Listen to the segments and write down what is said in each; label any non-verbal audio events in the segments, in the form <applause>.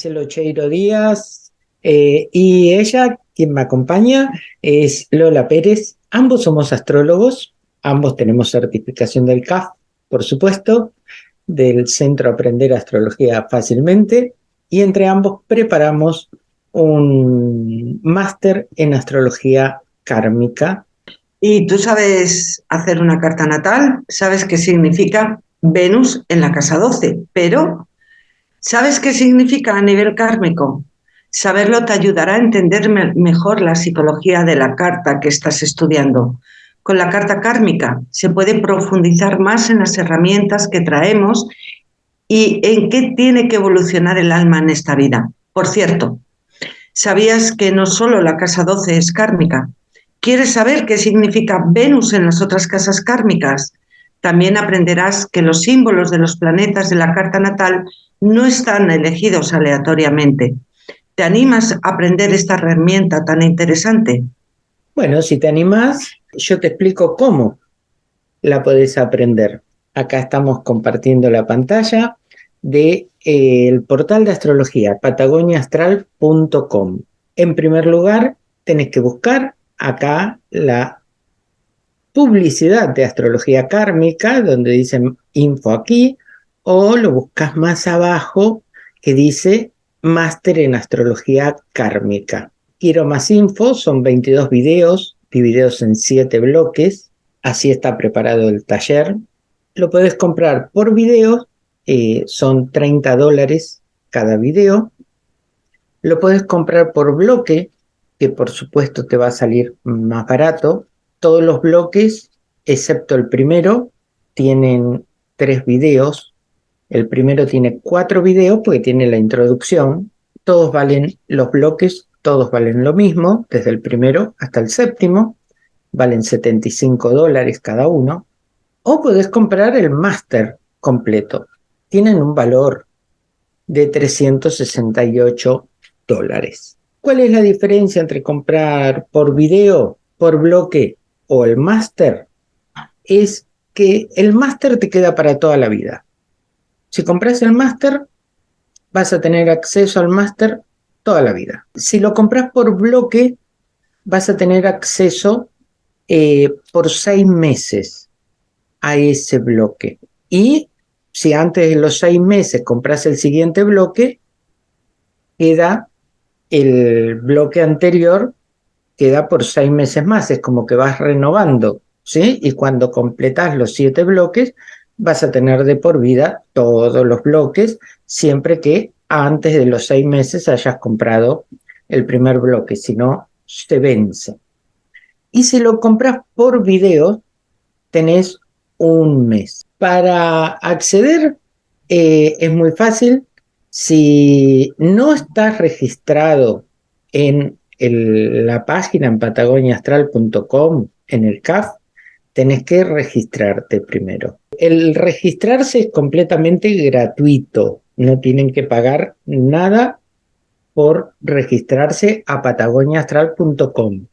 Marcelo Cheiro Díaz eh, y ella, quien me acompaña, es Lola Pérez. Ambos somos astrólogos, ambos tenemos certificación del CAF, por supuesto, del Centro Aprender Astrología Fácilmente, y entre ambos preparamos un máster en astrología kármica. ¿Y tú sabes hacer una carta natal? ¿Sabes qué significa Venus en la casa 12? Pero ¿Sabes qué significa a nivel kármico? Saberlo te ayudará a entender mejor la psicología de la carta que estás estudiando. Con la carta kármica se puede profundizar más en las herramientas que traemos y en qué tiene que evolucionar el alma en esta vida. Por cierto, ¿sabías que no solo la casa 12 es kármica? ¿Quieres saber qué significa Venus en las otras casas kármicas? También aprenderás que los símbolos de los planetas de la carta natal no están elegidos aleatoriamente. ¿Te animas a aprender esta herramienta tan interesante? Bueno, si te animas, yo te explico cómo la podés aprender. Acá estamos compartiendo la pantalla del de, eh, portal de astrología patagoniaastral.com. En primer lugar, tenés que buscar acá la publicidad de astrología kármica, donde dicen info aquí, o lo buscas más abajo que dice Máster en Astrología Kármica. Quiero más info, son 22 videos divididos en 7 bloques, así está preparado el taller. Lo puedes comprar por video, eh, son 30 dólares cada video. Lo puedes comprar por bloque, que por supuesto te va a salir más barato. Todos los bloques, excepto el primero, tienen tres videos el primero tiene cuatro videos porque tiene la introducción. Todos valen los bloques, todos valen lo mismo, desde el primero hasta el séptimo. Valen 75 dólares cada uno. O puedes comprar el máster completo. Tienen un valor de 368 dólares. ¿Cuál es la diferencia entre comprar por video, por bloque o el máster? Es que el máster te queda para toda la vida. Si compras el máster, vas a tener acceso al máster toda la vida. Si lo compras por bloque, vas a tener acceso eh, por seis meses a ese bloque. Y si antes de los seis meses compras el siguiente bloque, queda el bloque anterior, queda por seis meses más. Es como que vas renovando, ¿sí? Y cuando completas los siete bloques, vas a tener de por vida todos los bloques, siempre que antes de los seis meses hayas comprado el primer bloque, si no, se vence. Y si lo compras por video, tenés un mes. Para acceder eh, es muy fácil. Si no estás registrado en la página en patagoniaastral.com, en el CAF, tenés que registrarte primero el registrarse es completamente gratuito. No tienen que pagar nada por registrarse a patagoniaastral.com,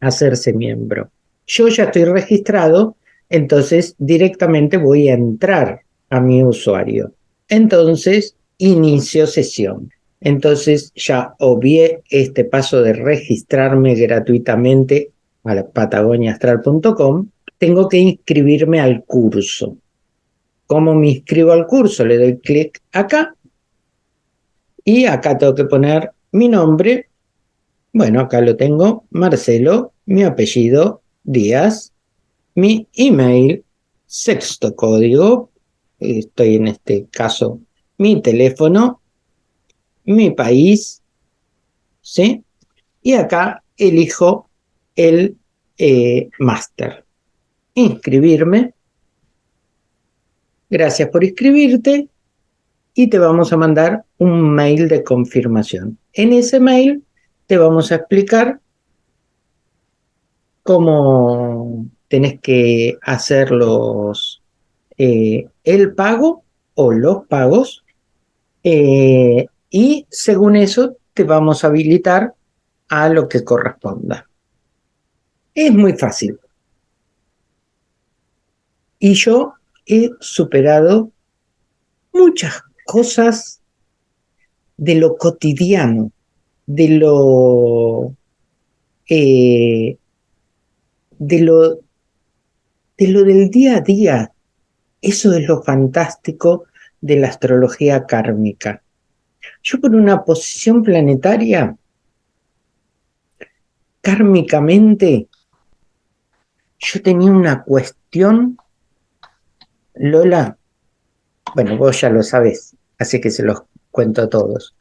hacerse miembro. Yo ya estoy registrado, entonces directamente voy a entrar a mi usuario. Entonces, inicio sesión. Entonces ya obvié este paso de registrarme gratuitamente a patagoniaastral.com tengo que inscribirme al curso. ¿Cómo me inscribo al curso? Le doy clic acá y acá tengo que poner mi nombre. Bueno, acá lo tengo, Marcelo, mi apellido, Díaz, mi email, sexto código, estoy en este caso, mi teléfono, mi país, ¿sí? Y acá elijo el eh, máster inscribirme. Gracias por inscribirte y te vamos a mandar un mail de confirmación. En ese mail te vamos a explicar cómo tenés que hacer los, eh, el pago o los pagos eh, y según eso te vamos a habilitar a lo que corresponda. Es muy fácil. Y yo he superado muchas cosas de lo cotidiano, de lo, eh, de lo, de lo del día a día. Eso es lo fantástico de la astrología kármica. Yo por una posición planetaria, kármicamente, yo tenía una cuestión, Lola, bueno, vos ya lo sabés, así que se los cuento a todos.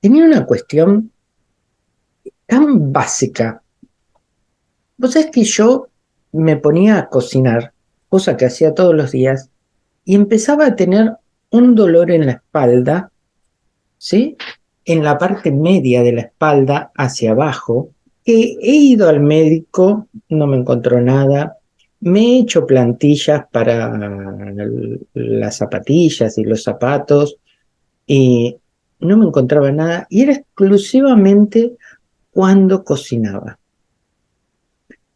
Tenía una cuestión tan básica. Vos sabés que yo me ponía a cocinar, cosa que hacía todos los días, y empezaba a tener un dolor en la espalda, ¿sí? En la parte media de la espalda hacia abajo, que he ido al médico, no me encontró nada, me he hecho plantillas para las zapatillas y los zapatos y no me encontraba nada y era exclusivamente cuando cocinaba.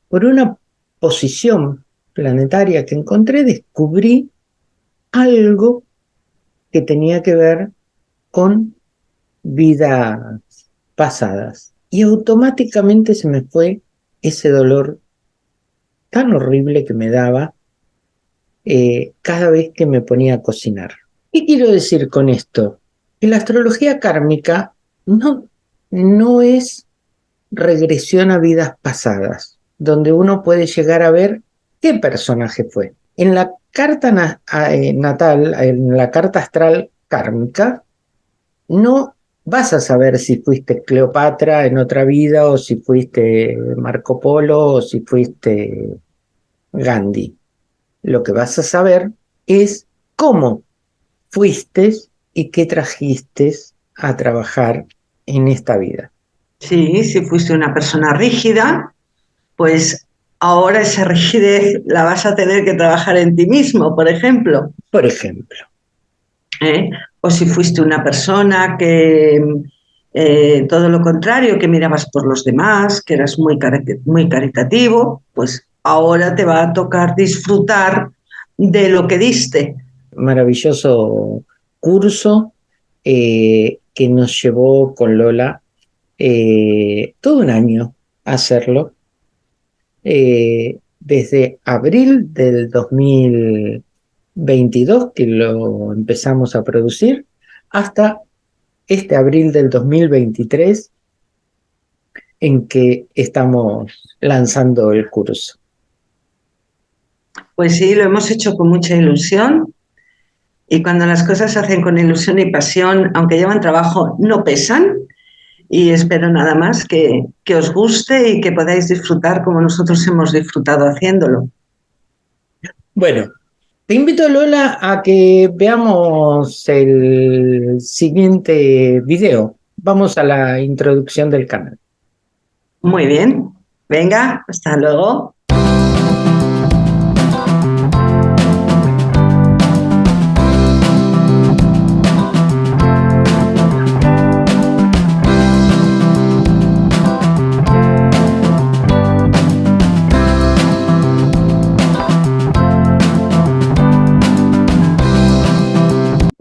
Por una posición planetaria que encontré, descubrí algo que tenía que ver con vidas pasadas. Y automáticamente se me fue ese dolor tan horrible que me daba eh, cada vez que me ponía a cocinar. ¿Qué quiero decir con esto? Que la astrología kármica no, no es regresión a vidas pasadas, donde uno puede llegar a ver qué personaje fue. En la carta eh, natal, en la carta astral kármica, no vas a saber si fuiste Cleopatra en otra vida o si fuiste Marco Polo o si fuiste Gandhi. Lo que vas a saber es cómo fuiste y qué trajiste a trabajar en esta vida. Sí, si fuiste una persona rígida, pues ahora esa rigidez la vas a tener que trabajar en ti mismo, por ejemplo. Por ejemplo. ¿Eh? O si fuiste una persona que eh, todo lo contrario, que mirabas por los demás, que eras muy, muy caritativo, pues ahora te va a tocar disfrutar de lo que diste. Maravilloso curso eh, que nos llevó con Lola eh, todo un año a hacerlo. Eh, desde abril del 2022, que lo empezamos a producir, hasta este abril del 2023, en que estamos lanzando el curso. Pues sí, lo hemos hecho con mucha ilusión y cuando las cosas se hacen con ilusión y pasión, aunque llevan trabajo, no pesan. Y espero nada más que, que os guste y que podáis disfrutar como nosotros hemos disfrutado haciéndolo. Bueno, te invito, Lola, a que veamos el siguiente video. Vamos a la introducción del canal. Muy bien. Venga, hasta luego.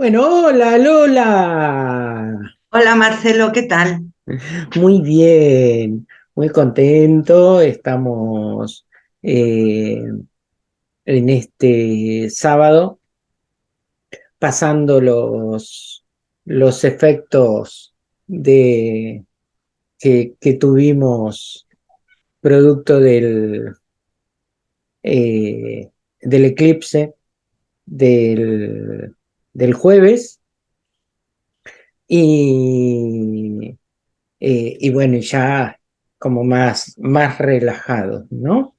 Bueno, hola Lola. Hola Marcelo, ¿qué tal? Muy bien, muy contento. Estamos eh, en este sábado pasando los, los efectos de, que, tuvimos producto del, eh, del eclipse del del jueves. Y, eh, y bueno, ya como más, más relajado, ¿no?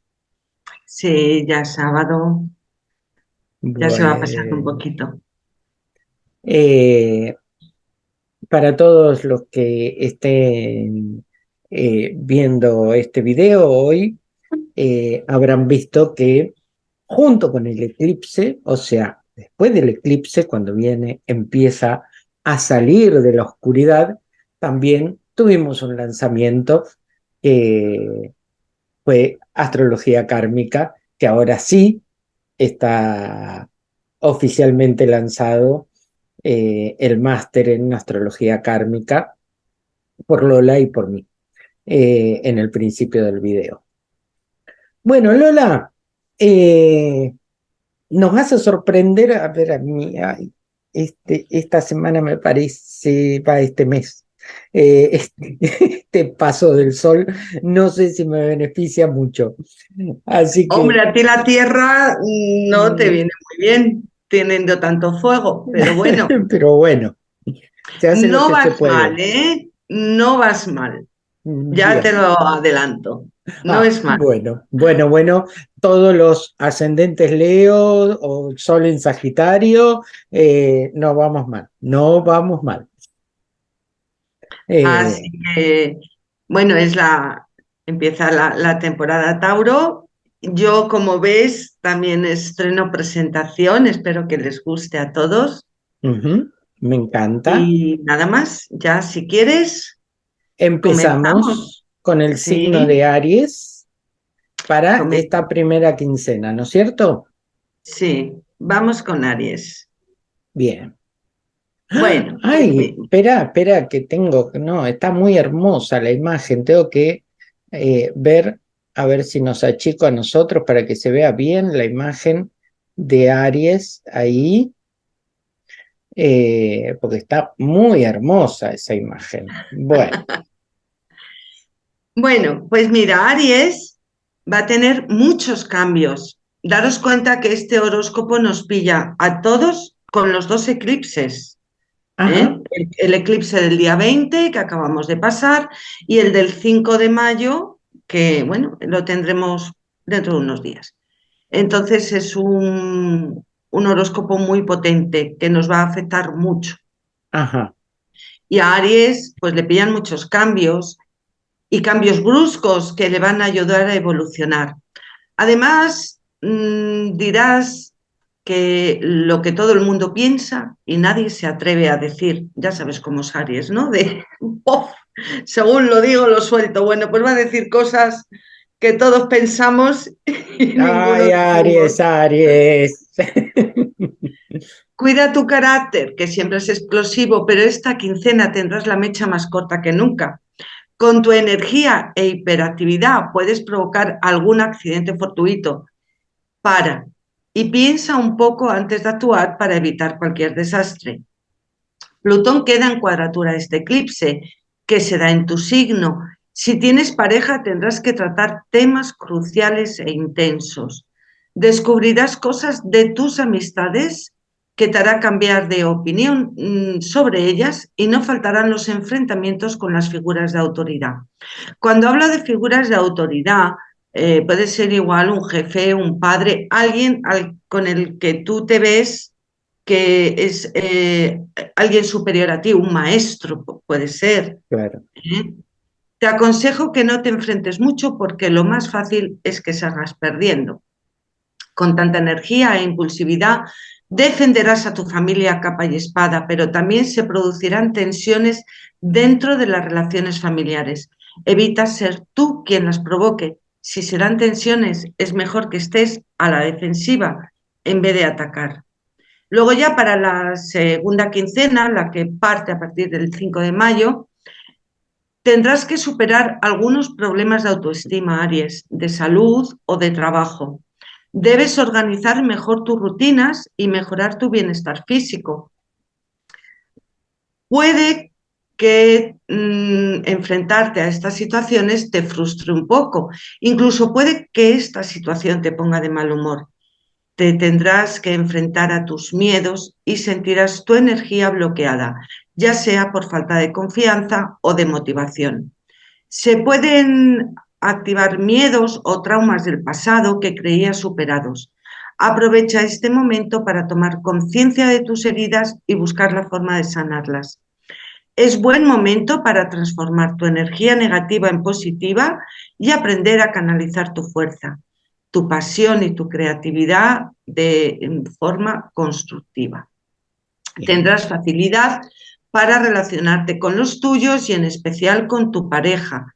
Sí, ya sábado. Ya se va a pasar un poquito. Eh, para todos los que estén eh, viendo este video hoy, habrán visto que junto con el eclipse, o sea, después del eclipse, cuando viene, empieza a salir de la oscuridad, también tuvimos un lanzamiento que fue Astrología Kármica, que ahora sí está oficialmente lanzado eh, el máster en astrología kármica por Lola y por mí eh, en el principio del video. Bueno, Lola, eh, nos a sorprender, a ver, a mí, este, esta semana me parece, va este mes, eh, <laughs> este, este, paso del sol, no sé si me beneficia mucho. Así que, Hombre, a ti la <laughs> tierra no te mm. viene muy bien teniendo tanto fuego, pero <laughs> bueno. pero bueno. no vas mal, ¿eh? No vas mal. Ya te lo adelanto. No ah, es mal. Bueno, bueno, bueno. Todos los ascendentes Leo o Sol en Sagitario, eh, no vamos mal. No vamos mal. Eh, Así que, bueno, es la. Empieza la, temporada Tauro. Yo, como ves, también estreno presentación. Espero que les guste a todos. Me encanta. Y nada más, ya si quieres, Empezamos con el signo de Aries para esta primera quincena, ¿no es cierto? Sí, vamos con Aries. Bien. Bueno. <gasps> Ay, espera, espera, que tengo, no, está muy hermosa la imagen, tengo que eh, ver, a ver si nos achico a nosotros para que se vea bien la imagen de Aries ahí. Eh, porque está muy hermosa esa imagen. Bueno. <laughs> bueno, pues mira, Aries va a tener muchos cambios. Daros cuenta que este horóscopo nos pilla a todos con los dos eclipses. ¿eh? El, eclipse del día 20 que acabamos de pasar y el del 5 de mayo que, bueno, lo tendremos dentro de unos días. Entonces es un, un horóscopo muy potente que nos va a afectar mucho. Ajá. Y a Aries, pues le pillan muchos cambios y cambios bruscos que le van a ayudar a evolucionar. Además, mm, dirás que lo que todo el mundo piensa y nadie se atreve a decir, ya sabes cómo es Aries, ¿no? De, <laughs> según lo digo, lo suelto. Bueno, pues va a decir cosas que todos pensamos. <laughs> Y Ay, Aries, Aries. Cuida tu carácter, que siempre es explosivo, pero esta quincena tendrás la mecha más corta que nunca. Con tu energía e hiperactividad puedes provocar algún accidente fortuito. Para y piensa un poco antes de actuar para evitar cualquier desastre. Plutón queda en cuadratura este eclipse, que se da en tu signo. Si tienes pareja tendrás que tratar temas cruciales e intensos descubrirás cosas de tus amistades que te hará cambiar de opinión mm, sobre ellas y no faltarán los enfrentamientos con las figuras de autoridad. Cuando hablo de figuras de autoridad, eh, puede ser igual un jefe, un padre, alguien con el que tú te ves que es eh, alguien superior a ti, un maestro puede ser. Claro. ¿Eh? Te aconsejo que no te enfrentes mucho porque lo más fácil es que salgas perdiendo con tanta energía e impulsividad, defenderás a tu familia capa y espada, pero también se producirán tensiones dentro de las relaciones familiares. Evita ser tú quien las provoque. Si serán tensiones, es mejor que estés a la defensiva en vez de atacar. Luego ya para la segunda quincena, la que parte a partir del 5 de mayo, tendrás que superar algunos problemas de autoestima, Aries, de salud o de trabajo. Debes organizar mejor tus rutinas y mejorar tu bienestar físico. Puede que mm, enfrentarte a estas situaciones te frustre un poco. Incluso puede que esta situación te ponga de mal humor. Te tendrás que enfrentar a tus miedos y sentirás tu energía bloqueada, ya sea por falta de confianza o de motivación. Se pueden activar miedos o traumas del pasado que creías superados. Aprovecha este momento para tomar conciencia de tus heridas y buscar la forma de sanarlas. Es buen momento para transformar tu energía negativa en positiva y aprender a canalizar tu fuerza, tu pasión y tu creatividad de forma constructiva. Tendrás facilidad para relacionarte con los tuyos y en especial con tu pareja,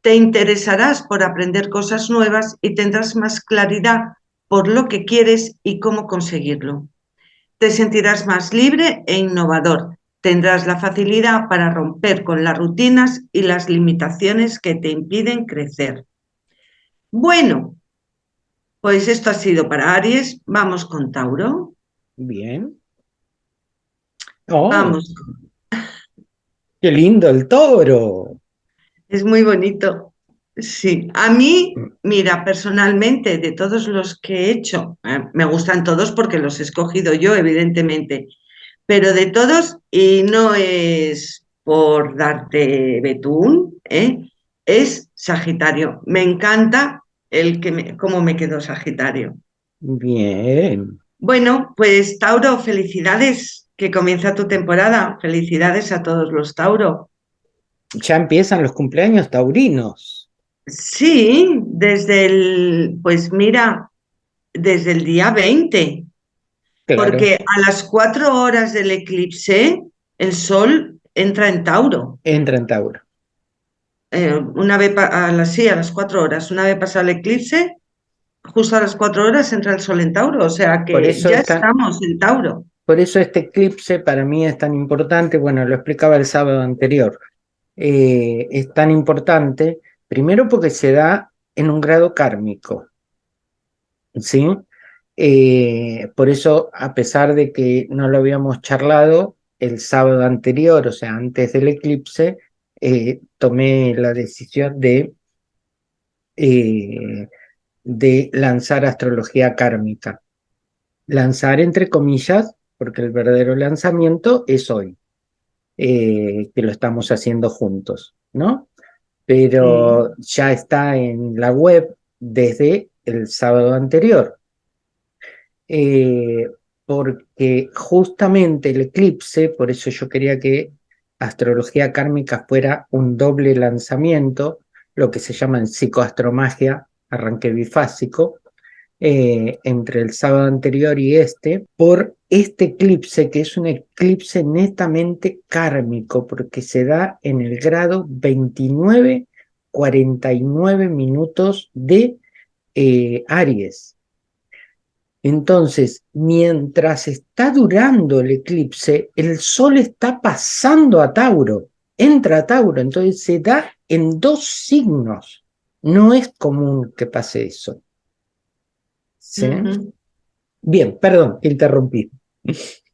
te interesarás por aprender cosas nuevas y tendrás más claridad por lo que quieres y cómo conseguirlo. te sentirás más libre e innovador. Tendrás la facilidad para romper con las rutinas y las limitaciones que te impiden crecer. Bueno, pues esto ha sido para Aries. Vamos con Tauro. Bien. Oh, Vamos. Qué lindo el toro. Es muy bonito. Sí, a mí, mira, personalmente, de todos los que he hecho, eh, me gustan todos porque los he escogido yo, evidentemente, pero de todos, y no es por darte betún, ¿eh? es Sagitario. Me encanta el que me, cómo me quedó Sagitario. Bien. Bueno, pues Tauro, felicidades, que comienza tu temporada. Felicidades a todos los Tauro. Ya empiezan los cumpleaños taurinos. Sí, desde el, pues mira, desde el día 20. Porque a las cuatro horas del eclipse, el sol entra en Tauro. Entra en Tauro. Eh, una vez a las, sí, a las cuatro horas, una vez pasado el eclipse, justo a las cuatro horas entra el sol en Tauro, o sea que ya estamos en Tauro. Por eso este eclipse para mí es tan importante, bueno, lo explicaba el sábado anterior, eh, es tan importante, primero porque se da en un grado kármico, ¿sí? Eh, por eso, a pesar de que no lo habíamos charlado el sábado anterior, o sea, antes del eclipse, eh, tomé la decisión de, de lanzar astrología kármica. Lanzar entre comillas, porque el verdadero lanzamiento es hoy, eh, que lo estamos haciendo juntos, ¿no? Pero ya está en la web desde el sábado anterior. porque justamente el eclipse, por eso yo quería que astrología kármica fuera un doble lanzamiento, lo que se llama en psicoastromagia, arranque bifásico, eh, entre el sábado anterior y este, por este eclipse, que es un eclipse netamente kármico, porque se da en el grado 29, 49 minutos de eh, Aries. Entonces, mientras está durando el eclipse, el Sol está pasando a Tauro, entra a Tauro, entonces se da en dos signos. No es común que pase eso. ¿Sí? Bien, perdón, interrumpí.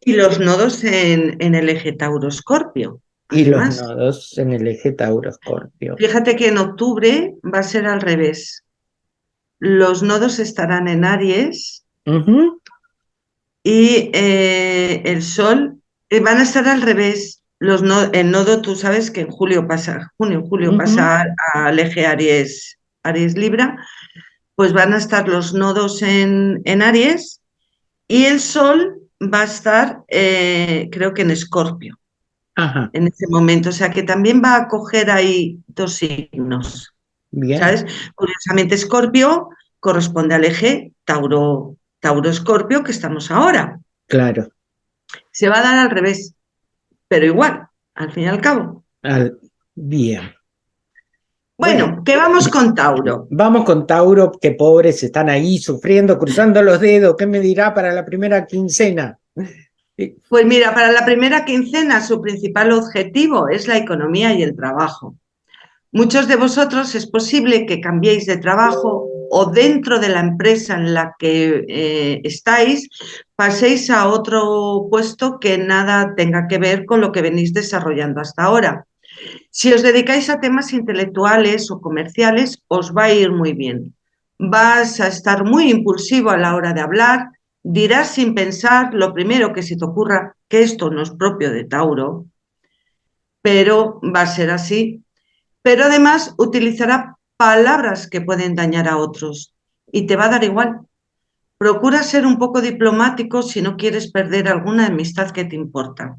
Y los nodos en, el eje Tauro-Escorpio. Y los nodos en el eje Tauro-Escorpio. Fíjate que en octubre va a ser al revés. Los nodos estarán en Aries y eh, el Sol eh, van a estar al revés. Los el nodo, tú sabes que en julio pasa, junio, julio pasa al eje Aries, Aries Libra, pues van a estar los nodos en, en Aries y el Sol va a estar, eh, creo que en Escorpio, en ese momento. O sea que también va a coger ahí dos signos. ¿Sabes? Curiosamente, Escorpio corresponde al eje Tauro, Tauro-Escorpio que estamos ahora. Claro. Se va a dar al revés, pero igual, al fin y al cabo. bien. Bueno, ¿qué vamos con Tauro? Vamos con Tauro, que pobres están ahí sufriendo, cruzando los dedos. ¿Qué me dirá para la primera quincena? Pues mira, para la primera quincena su principal objetivo es la economía y el trabajo. Muchos de vosotros es posible que cambiéis de trabajo o dentro de la empresa en la que eh, estáis paséis a otro puesto que nada tenga que ver con lo que venís desarrollando hasta ahora. Si os dedicáis a temas intelectuales o comerciales, os va a ir muy bien. Vas a estar muy impulsivo a la hora de hablar, dirás sin pensar lo primero que se te ocurra, que esto no es propio de Tauro, pero va a ser así. Pero además utilizará palabras que pueden dañar a otros y te va a dar igual. Procura ser un poco diplomático si no quieres perder alguna amistad que te importa.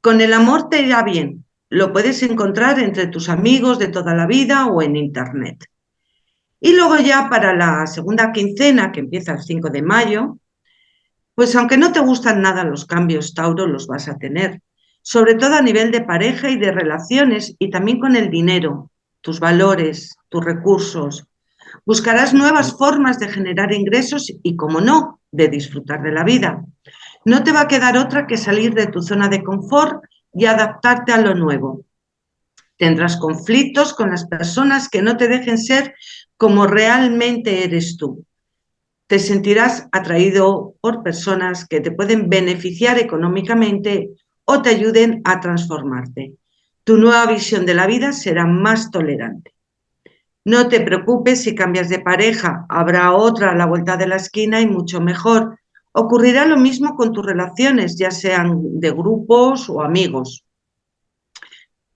Con el amor te irá bien. Lo puedes encontrar entre tus amigos de toda la vida o en internet. Y luego ya para la segunda quincena, que empieza el 5 de mayo, pues aunque no te gustan nada los cambios, Tauro, los vas a tener. Sobre todo a nivel de pareja y de relaciones y también con el dinero tus valores, tus recursos. Buscarás nuevas formas de generar ingresos y, como no, de disfrutar de la vida. No te va a quedar otra que salir de tu zona de confort y adaptarte a lo nuevo. Tendrás conflictos con las personas que no te dejen ser como realmente eres tú. Te sentirás atraído por personas que te pueden beneficiar económicamente o te ayuden a transformarte. Tu nueva visión de la vida será más tolerante. No te preocupes si cambias de pareja, habrá otra a la vuelta de la esquina y mucho mejor. Ocurrirá lo mismo con tus relaciones, ya sean de grupos o amigos.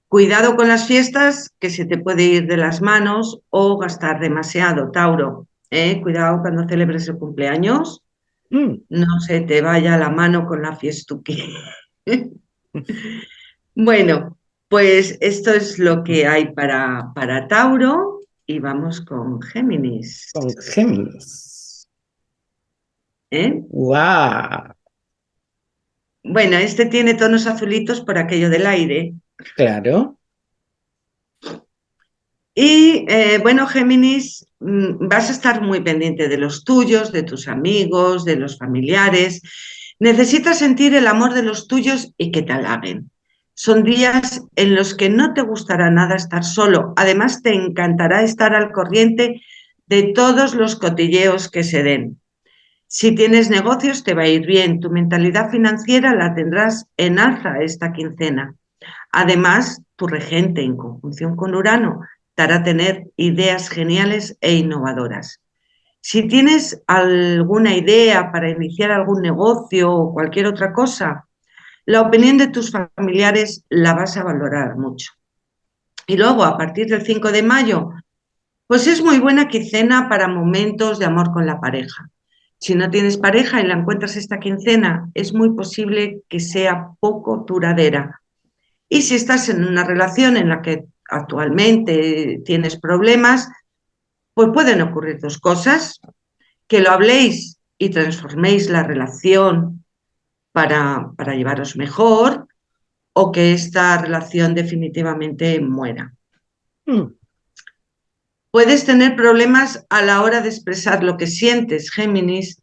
Cuidado con las fiestas, que se te puede ir de las manos o gastar demasiado, Tauro. ¿eh? Cuidado cuando celebres el cumpleaños, mm. no se te vaya la mano con la fiestuki. <laughs> bueno, pues esto es lo que hay para, para Tauro y vamos con Géminis. Con Géminis. ¿Eh? ¡Wow! Bueno, este tiene tonos azulitos por aquello del aire. Claro. Y eh, bueno, Géminis, mm, vas a estar muy pendiente de los tuyos, de tus amigos, de los familiares. Necesitas sentir el amor de los tuyos y que te halaguen. Son días en los que no te gustará nada estar solo. Además, te encantará estar al corriente de todos los cotilleos que se den. Si tienes negocios, te va a ir bien. Tu mentalidad financiera la tendrás en alza esta quincena. Además, tu regente en conjunción con Urano te hará tener ideas geniales e innovadoras. Si tienes alguna idea para iniciar algún negocio o cualquier otra cosa, la opinión de tus familiares la vas a valorar mucho. Y luego, a partir del 5 de mayo, pues es muy buena quincena para momentos de amor con la pareja. Si no tienes pareja y la encuentras esta quincena, es muy posible que sea poco duradera, y si estás en una relación en la que actualmente tienes problemas, pues pueden ocurrir dos cosas, que lo habléis y transforméis la relación para, para llevaros mejor o que esta relación definitivamente muera. Hmm. Puedes tener problemas a la hora de expresar lo que sientes, Géminis.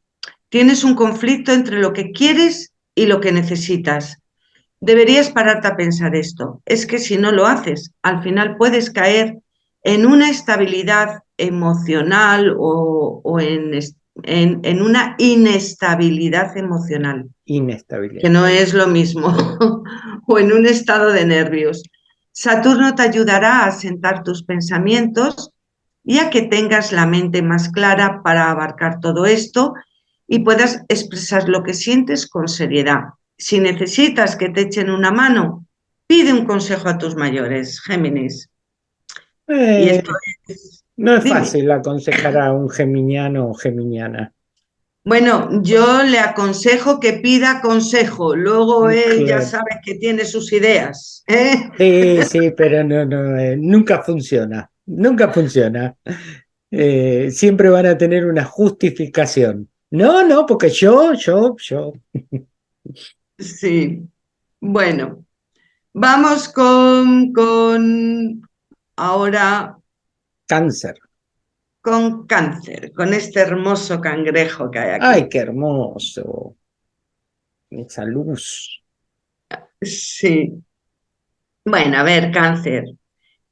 Tienes un conflicto entre lo que quieres y lo que necesitas. Deberías pararte a pensar esto. Es que si no lo haces, al final puedes caer en una estabilidad emocional o, en, en, una inestabilidad emocional. Inestabilidad. Que no es lo mismo. <laughs> o en un estado de nervios. Saturno te ayudará a sentar tus pensamientos y a que tengas la mente más clara para abarcar todo esto y puedas expresar lo que sientes con seriedad. Si necesitas que te echen una mano, pide un consejo a tus mayores, Géminis. Eh, no es fácil aconsejar a un geminiano o geminiana. Bueno, yo le aconsejo que pida consejo, luego él ya sabe que tiene sus ideas. ¿eh? Sí, <laughs> sí, pero no, no, eh, nunca funciona, nunca funciona. siempre van a tener una justificación. No, no, porque yo, yo, yo. Sí. Bueno, vamos con, con ahora... Cáncer. Con cáncer, con este hermoso cangrejo que hay aquí. ¡Ay, qué hermoso! Esa luz. Sí. Bueno, a ver, cáncer.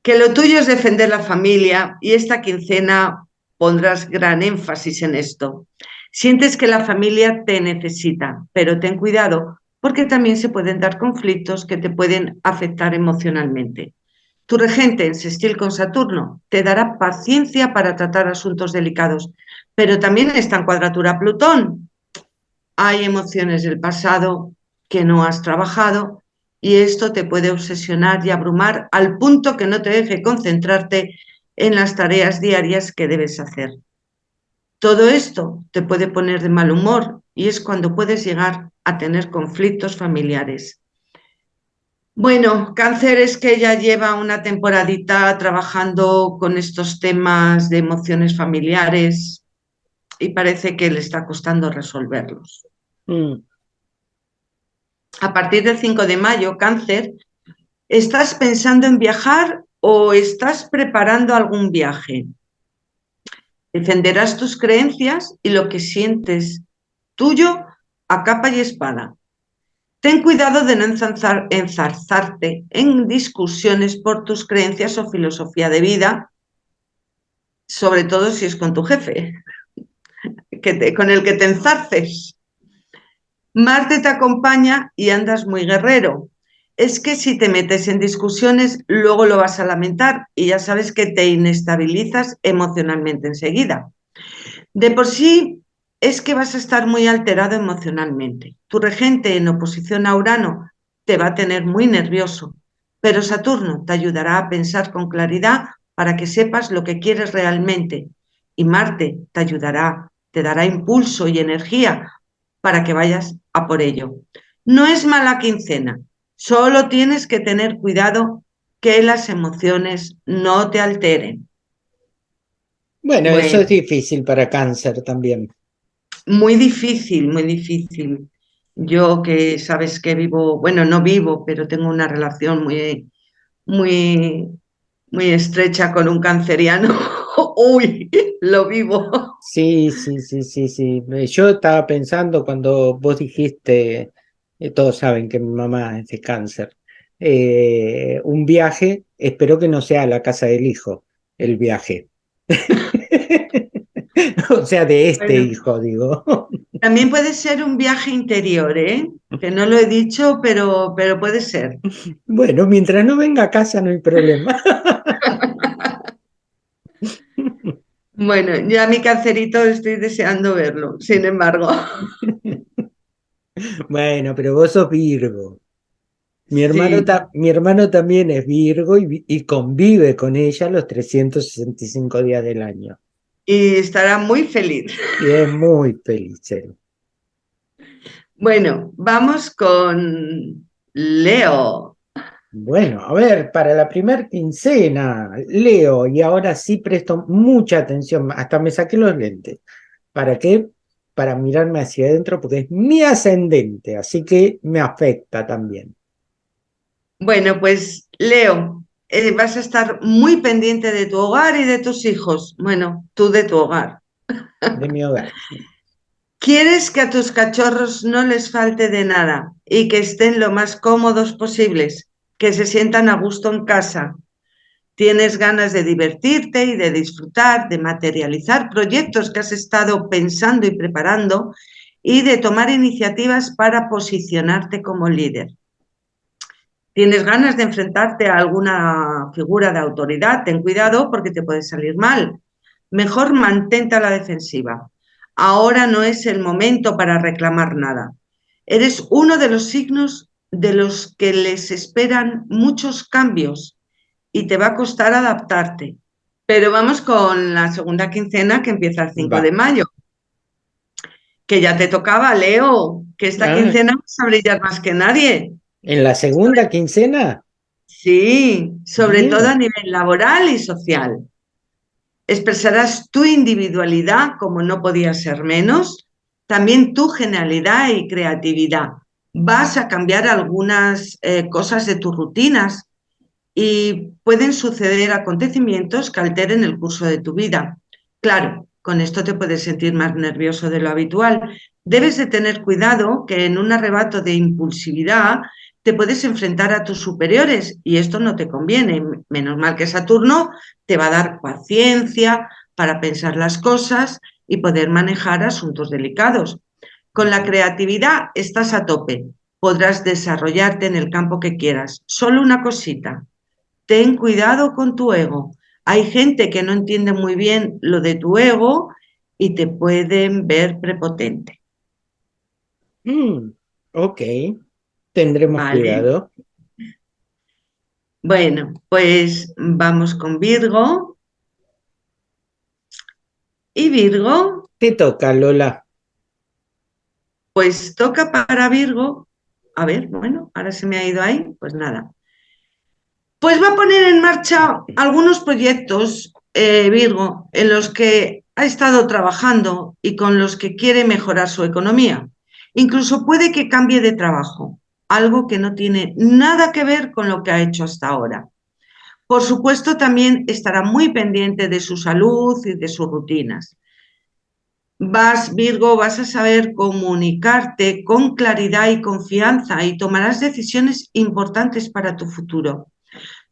Que lo tuyo es defender la familia y esta quincena pondrás gran énfasis en esto. Sientes que la familia te necesita, pero ten cuidado porque también se pueden dar conflictos que te pueden afectar emocionalmente. Tu regente en sextil con Saturno te dará paciencia para tratar asuntos delicados, pero también está en cuadratura Plutón. Hay emociones del pasado que no has trabajado y esto te puede obsesionar y abrumar al punto que no te deje concentrarte en las tareas diarias que debes hacer. Todo esto te puede poner de mal humor y es cuando puedes llegar a tener conflictos familiares. Bueno, cáncer es que ella lleva una temporadita trabajando con estos temas de emociones familiares y parece que le está costando resolverlos. Mm. A partir del 5 de mayo, cáncer, ¿estás pensando en viajar o estás preparando algún viaje? Defenderás tus creencias y lo que sientes tuyo a capa y espada. Ten cuidado de no enzarzarte en discusiones por tus creencias o filosofía de vida, sobre todo si es con tu jefe, <laughs> que con el que te enzarces. Marte te acompaña y andas muy guerrero. Es que si te metes en discusiones, luego lo vas a lamentar y ya sabes que te inestabilizas emocionalmente enseguida. De por sí es que vas a estar muy alterado emocionalmente. Tu regente en oposición a Urano te va a tener muy nervioso, pero Saturno te ayudará a pensar con claridad para que sepas lo que quieres realmente y Marte te ayudará, te dará impulso y energía para que vayas a por ello. No es mala quincena, solo tienes que tener cuidado que las emociones no te alteren. bueno. eso es difícil para cáncer también. Muy difícil, muy difícil. Yo que sabes que vivo, bueno, no vivo, pero tengo una relación muy, muy, muy estrecha con un canceriano. <laughs> <laughs> Uy, lo vivo. Sí, sí, sí, sí, sí. Yo estaba pensando cuando vos dijiste, eh, todos saben que mi mamá es de cáncer, eh, un viaje, espero que no sea a la casa del hijo, el viaje. <laughs> o sea, de este hijo, digo. También puede ser un viaje interior, ¿eh? Que no lo he dicho, pero, pero puede ser. Bueno, mientras no venga a casa no hay problema. <laughs> Bueno, ya mi cancerito estoy deseando verlo, sin embargo. <laughs> Bueno, pero vos sos Virgo. Mi hermano, mi hermano también es Virgo y, y, convive con ella los 365 días del año y estará muy feliz. Y es muy feliz. Bueno, vamos con Leo. Bueno, a ver, para la primer quincena, Leo, y ahora sí presto mucha atención, hasta me saqué los lentes. ¿Para qué? Para mirarme hacia adentro, porque es mi ascendente, así que me afecta también. Bueno, pues Leo, eh, vas a estar muy pendiente de tu hogar y de tus hijos. Bueno, tú de tu hogar. De mi hogar. Quieres que a tus cachorros no les falte de nada y que estén lo más cómodos posibles, que se sientan a gusto en casa. Tienes ganas de divertirte y de disfrutar, de materializar proyectos que has estado pensando y preparando y de tomar iniciativas para posicionarte como líder tienes ganas de enfrentarte a alguna figura de autoridad, ten cuidado porque te puede salir mal. Mejor mantente a la defensiva. Ahora no es el momento para reclamar nada. Eres uno de los signos de los que les esperan muchos cambios y te va a costar adaptarte. Pero vamos con la segunda quincena que empieza el 5 de mayo. Que ya te tocaba, Leo, que esta quincena vas a brillar más que nadie. ¿En la segunda quincena? Sí, sobre todo a nivel laboral y social. Expresarás tu individualidad como no podía ser menos, también tu genialidad y creatividad. Vas a cambiar algunas eh, cosas de tus rutinas y pueden suceder acontecimientos que alteren el curso de tu vida. Claro, con esto te puedes sentir más nervioso de lo habitual. Debes de tener cuidado que en un arrebato de impulsividad te puedes enfrentar a tus superiores y esto no te conviene. Menos mal que Saturno te va a dar paciencia para pensar las cosas y poder manejar asuntos delicados. Con la creatividad estás a tope, podrás desarrollarte en el campo que quieras. Solo una cosita, ten cuidado con tu ego. Hay gente que no entiende muy bien lo de tu ego y te pueden ver prepotente. Mm, ok. Tendremos cuidado. Bueno, pues vamos con Virgo. ¿Y Virgo? ¿Qué toca, Lola? Pues toca para Virgo. A ver, bueno, ahora se me ha ido ahí, pues nada. Pues va a poner en marcha algunos proyectos, eh, Virgo, en los que ha estado trabajando y con los que quiere mejorar su economía. Incluso puede que cambie de trabajo algo que no tiene nada que ver con lo que ha hecho hasta ahora. Por supuesto, también estará muy pendiente de su salud y de sus rutinas. Vas, Virgo, vas a saber comunicarte con claridad y confianza y tomarás decisiones importantes para tu futuro.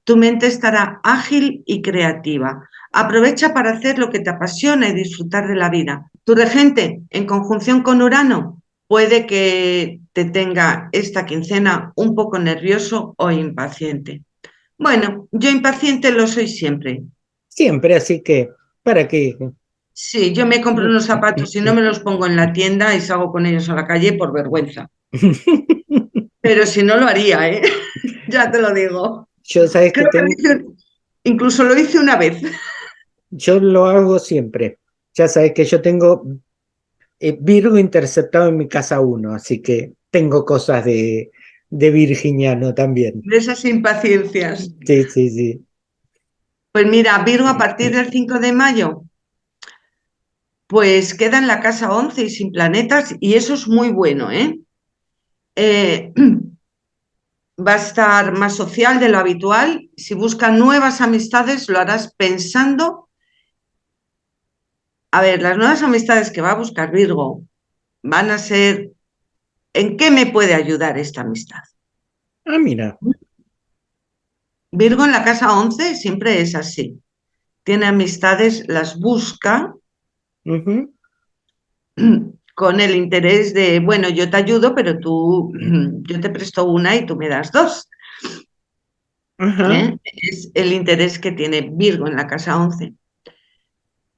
Tu mente estará ágil y creativa. Aprovecha para hacer lo que te apasiona y disfrutar de la vida. Tu regente, en conjunción con Urano, puede que te tenga esta quincena un poco nervioso o impaciente. Bueno, yo impaciente lo soy siempre. Siempre, así que, ¿para qué? Sí, yo me compro unos zapatos y no me los pongo en la tienda y salgo con ellos a la calle por vergüenza. <laughs> Pero si no lo haría, ¿eh? <laughs> ya te lo digo. Yo sabes que, incluso lo hice una vez. <laughs> Yo lo hago siempre. Ya sabes que yo tengo eh, Virgo interceptado en mi casa uno, así que tengo cosas de, de virginiano también. De esas impaciencias. Sí, sí, sí. Pues mira, Virgo a partir del 5 de mayo, pues queda en la casa 11 y sin planetas, y eso es muy bueno, ¿eh? eh <clears throat> va a estar más social de lo habitual. Si busca nuevas amistades, lo harás pensando. A ver, las nuevas amistades que va a buscar Virgo van a ser, ¿en qué me puede ayudar esta amistad? Ah, mira. Virgo en la casa 11 siempre es así. Tiene amistades, las busca <clears throat> con el interés de, bueno, yo te ayudo, pero tú, <clears throat> yo te presto una y tú me das dos. ¿Eh? Es el interés que tiene Virgo en la casa 11.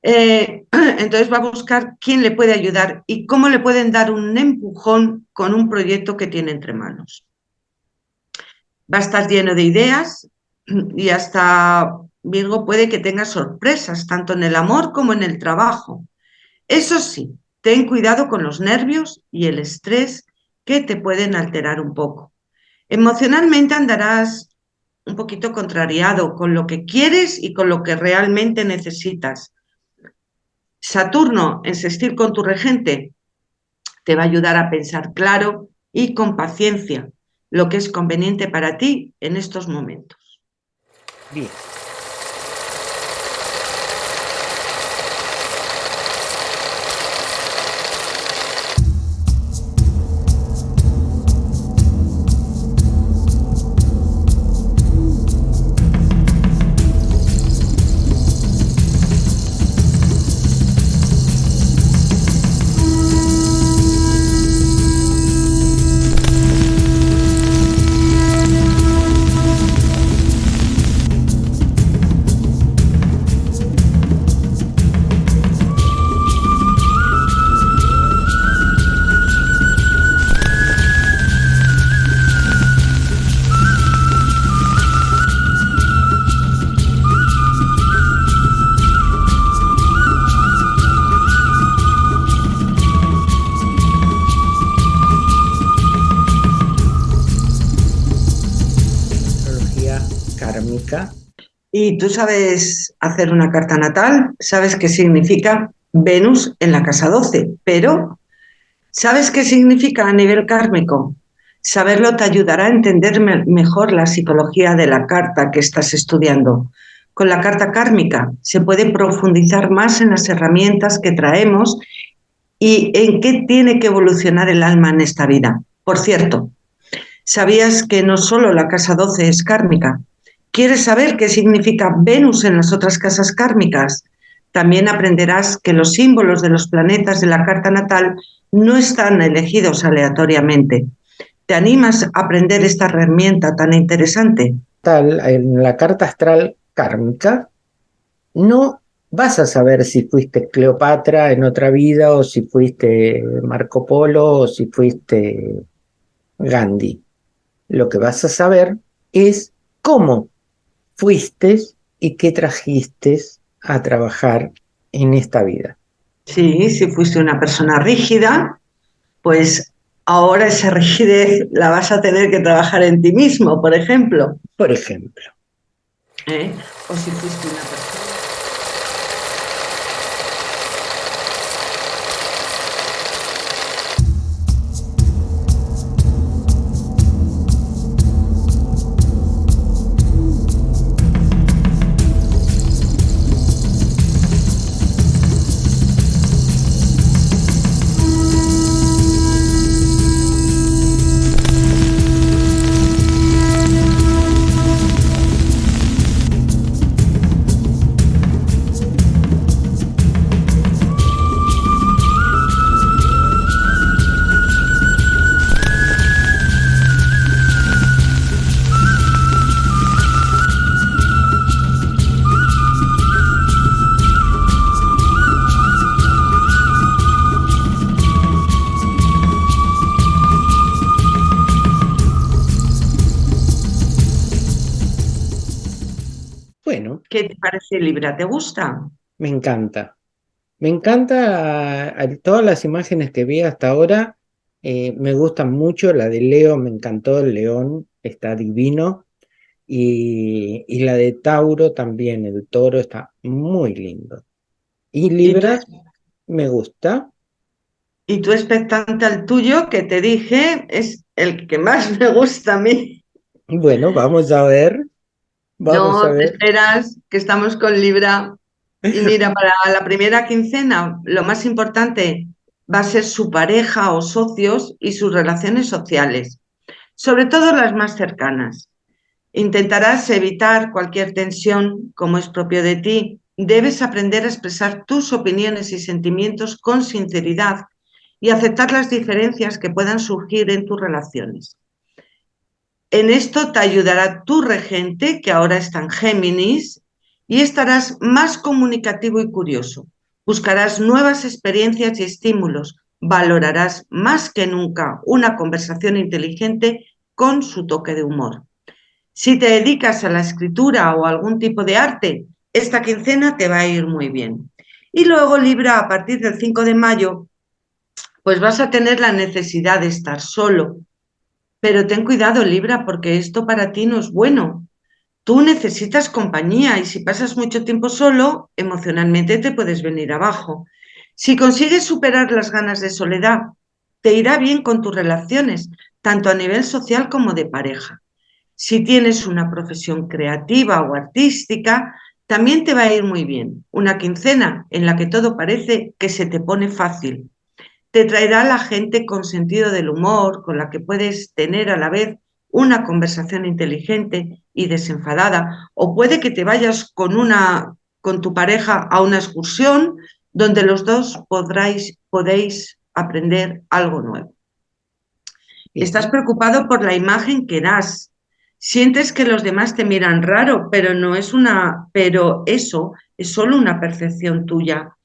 Eh, <clears throat> entonces va a buscar quién le puede ayudar y cómo le pueden dar un empujón con un proyecto que tiene entre manos. Va a estar lleno de ideas y hasta Virgo puede que tenga sorpresas, tanto en el amor como en el trabajo. Eso sí, ten cuidado con los nervios y el estrés que te pueden alterar un poco. Emocionalmente andarás un poquito contrariado con lo que quieres y con lo que realmente necesitas. Saturno en sextil con tu regente te va a ayudar a pensar claro y con paciencia lo que es conveniente para ti en estos momentos. Bien. ¿Y tú sabes hacer una carta natal? ¿Sabes qué significa Venus en la casa 12? Pero, ¿sabes qué significa a nivel kármico? Saberlo te ayudará a entender mejor la psicología de la carta que estás estudiando. Con la carta kármica se puede profundizar más en las herramientas que traemos y en qué tiene que evolucionar el alma en esta vida. Por cierto, ¿sabías que no solo la casa 12 es kármica? ¿Quieres saber qué significa Venus en las otras casas kármicas? También aprenderás que los símbolos de los planetas de la carta natal no están elegidos aleatoriamente. ¿Te animas a aprender esta herramienta tan interesante? Tal, en la carta astral kármica no vas a saber si fuiste Cleopatra en otra vida o si fuiste Marco Polo o si fuiste Gandhi. Lo que vas a saber es cómo fuiste y qué trajiste a trabajar en esta vida. Sí, si fuiste una persona rígida, pues ahora esa rigidez la vas a tener que trabajar en ti mismo, por ejemplo. Por ejemplo. ¿Eh? O si fuiste una persona parece Libra? ¿Te gusta? me encanta. Me encanta a- a- todas las imágenes que vi hasta ahora. eh, me gustan mucho. La de Leo me encantó. El león está divino. Y, y la de Tauro también. El toro está muy lindo. Y ¿Y tú, Libra me gusta. y tú expectante al tuyo, que te dije, es el que más me gusta a mí. Bueno, vamos a ver. Vamos a No, te ver. esperas que estamos con Libra. Y <laughs> mira, para la primera quincena, lo más importante va a ser su pareja o socios y sus relaciones sociales, sobre todo las más cercanas. Intentarás evitar cualquier tensión, como es propio de ti. Debes aprender a expresar tus opiniones y sentimientos con sinceridad y aceptar las diferencias que puedan surgir en tus relaciones. En esto te ayudará tu regente, que ahora está en Géminis, y estarás más comunicativo y curioso. Buscarás nuevas experiencias y estímulos. Valorarás más que nunca una conversación inteligente con su toque de humor. Si te dedicas a la escritura o a algún tipo de arte, esta quincena te va a ir muy bien. Y luego, Libra, a partir del 5 de mayo, pues vas a tener la necesidad de estar solo. Pero ten cuidado, Libra, porque esto para ti no es bueno. Tú necesitas compañía y si pasas mucho tiempo solo, emocionalmente te puedes venir abajo. Si consigues superar las ganas de soledad, te irá bien con tus relaciones, tanto a nivel social como de pareja. Si tienes una profesión creativa o artística, también te va a ir muy bien. Una quincena en la que todo parece que se te pone fácil. Te traerá la gente con sentido del humor, con la que puedes tener a la vez una conversación inteligente y desenfadada, o puede que te vayas con una con tu pareja a una excursión donde los dos podráis, podéis aprender algo nuevo. Estás preocupado por la imagen que das. Sientes que los demás te miran raro, pero no es una, pero eso es solo una percepción tuya.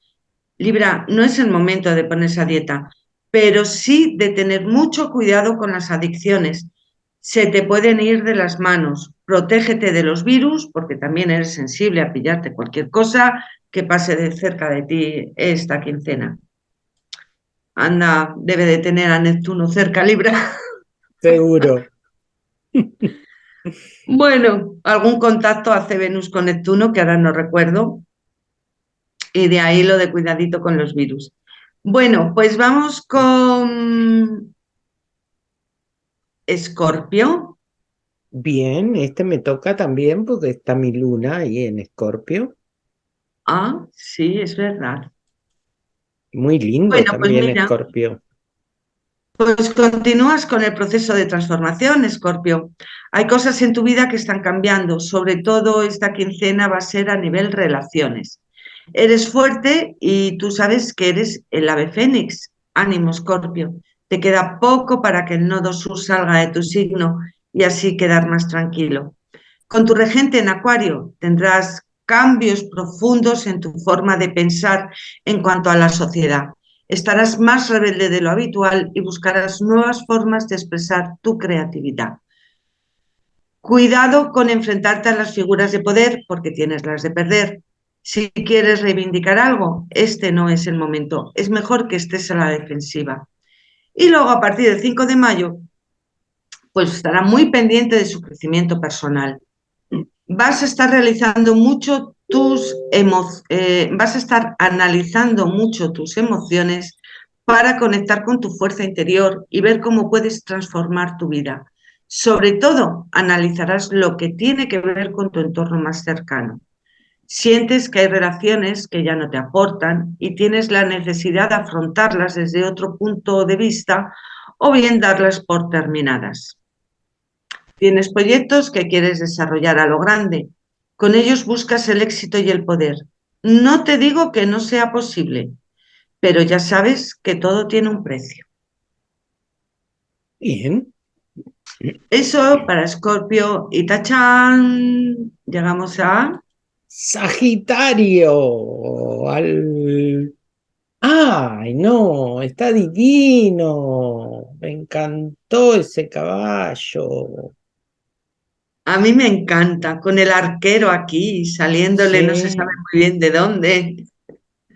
Libra, no es el momento de ponerse a dieta, pero sí de tener mucho cuidado con las adicciones. Se te pueden ir de las manos. Protégete de los virus, porque también eres sensible a pillarte cualquier cosa que pase de cerca de ti esta quincena. Anda, debe de tener a Neptuno cerca, Libra. <laughs> Seguro. <laughs> Bueno, algún contacto hace Venus con Neptuno, que ahora no recuerdo, y de ahí lo de cuidadito con los virus. Bueno, pues vamos con Escorpio. Bien, este me toca también porque está mi luna ahí en Escorpio. Ah, sí, es verdad. Muy lindo Bueno, pues también mira. Escorpio. Pues continúas con el proceso de transformación, Escorpio. Hay cosas en tu vida que están cambiando, sobre todo esta quincena va a ser a nivel relaciones. Eres fuerte y tú sabes que eres el ave fénix. Ánimo, Escorpio. Te queda poco para que el nodo sur salga de tu signo y así quedar más tranquilo. Con tu regente en Acuario tendrás cambios profundos en tu forma de pensar en cuanto a la sociedad. Estarás más rebelde de lo habitual y buscarás nuevas formas de expresar tu creatividad. Cuidado con enfrentarte a las figuras de poder porque tienes las de perder. Si quieres reivindicar algo, este no es el momento. Es mejor que estés a la defensiva. Y luego, a partir del 5 de mayo, pues estará muy pendiente de su crecimiento personal. Vas a estar realizando mucho tus eh, vas a estar analizando mucho tus emociones para conectar con tu fuerza interior y ver cómo puedes transformar tu vida. Sobre todo, analizarás lo que tiene que ver con tu entorno más cercano. Sientes que hay relaciones que ya no te aportan y tienes la necesidad de afrontarlas desde otro punto de vista o bien darlas por terminadas. Tienes proyectos que quieres desarrollar a lo grande. Con ellos buscas el éxito y el poder. No te digo que no sea posible, pero ya sabes que todo tiene un precio. Bien. Eso para Escorpio y Tachán. Llegamos a Sagitario. Al... ¡Ay, no! Está divino. Me encantó ese caballo. A mí me encanta, con el arquero aquí, saliéndole, no se sabe muy bien de dónde.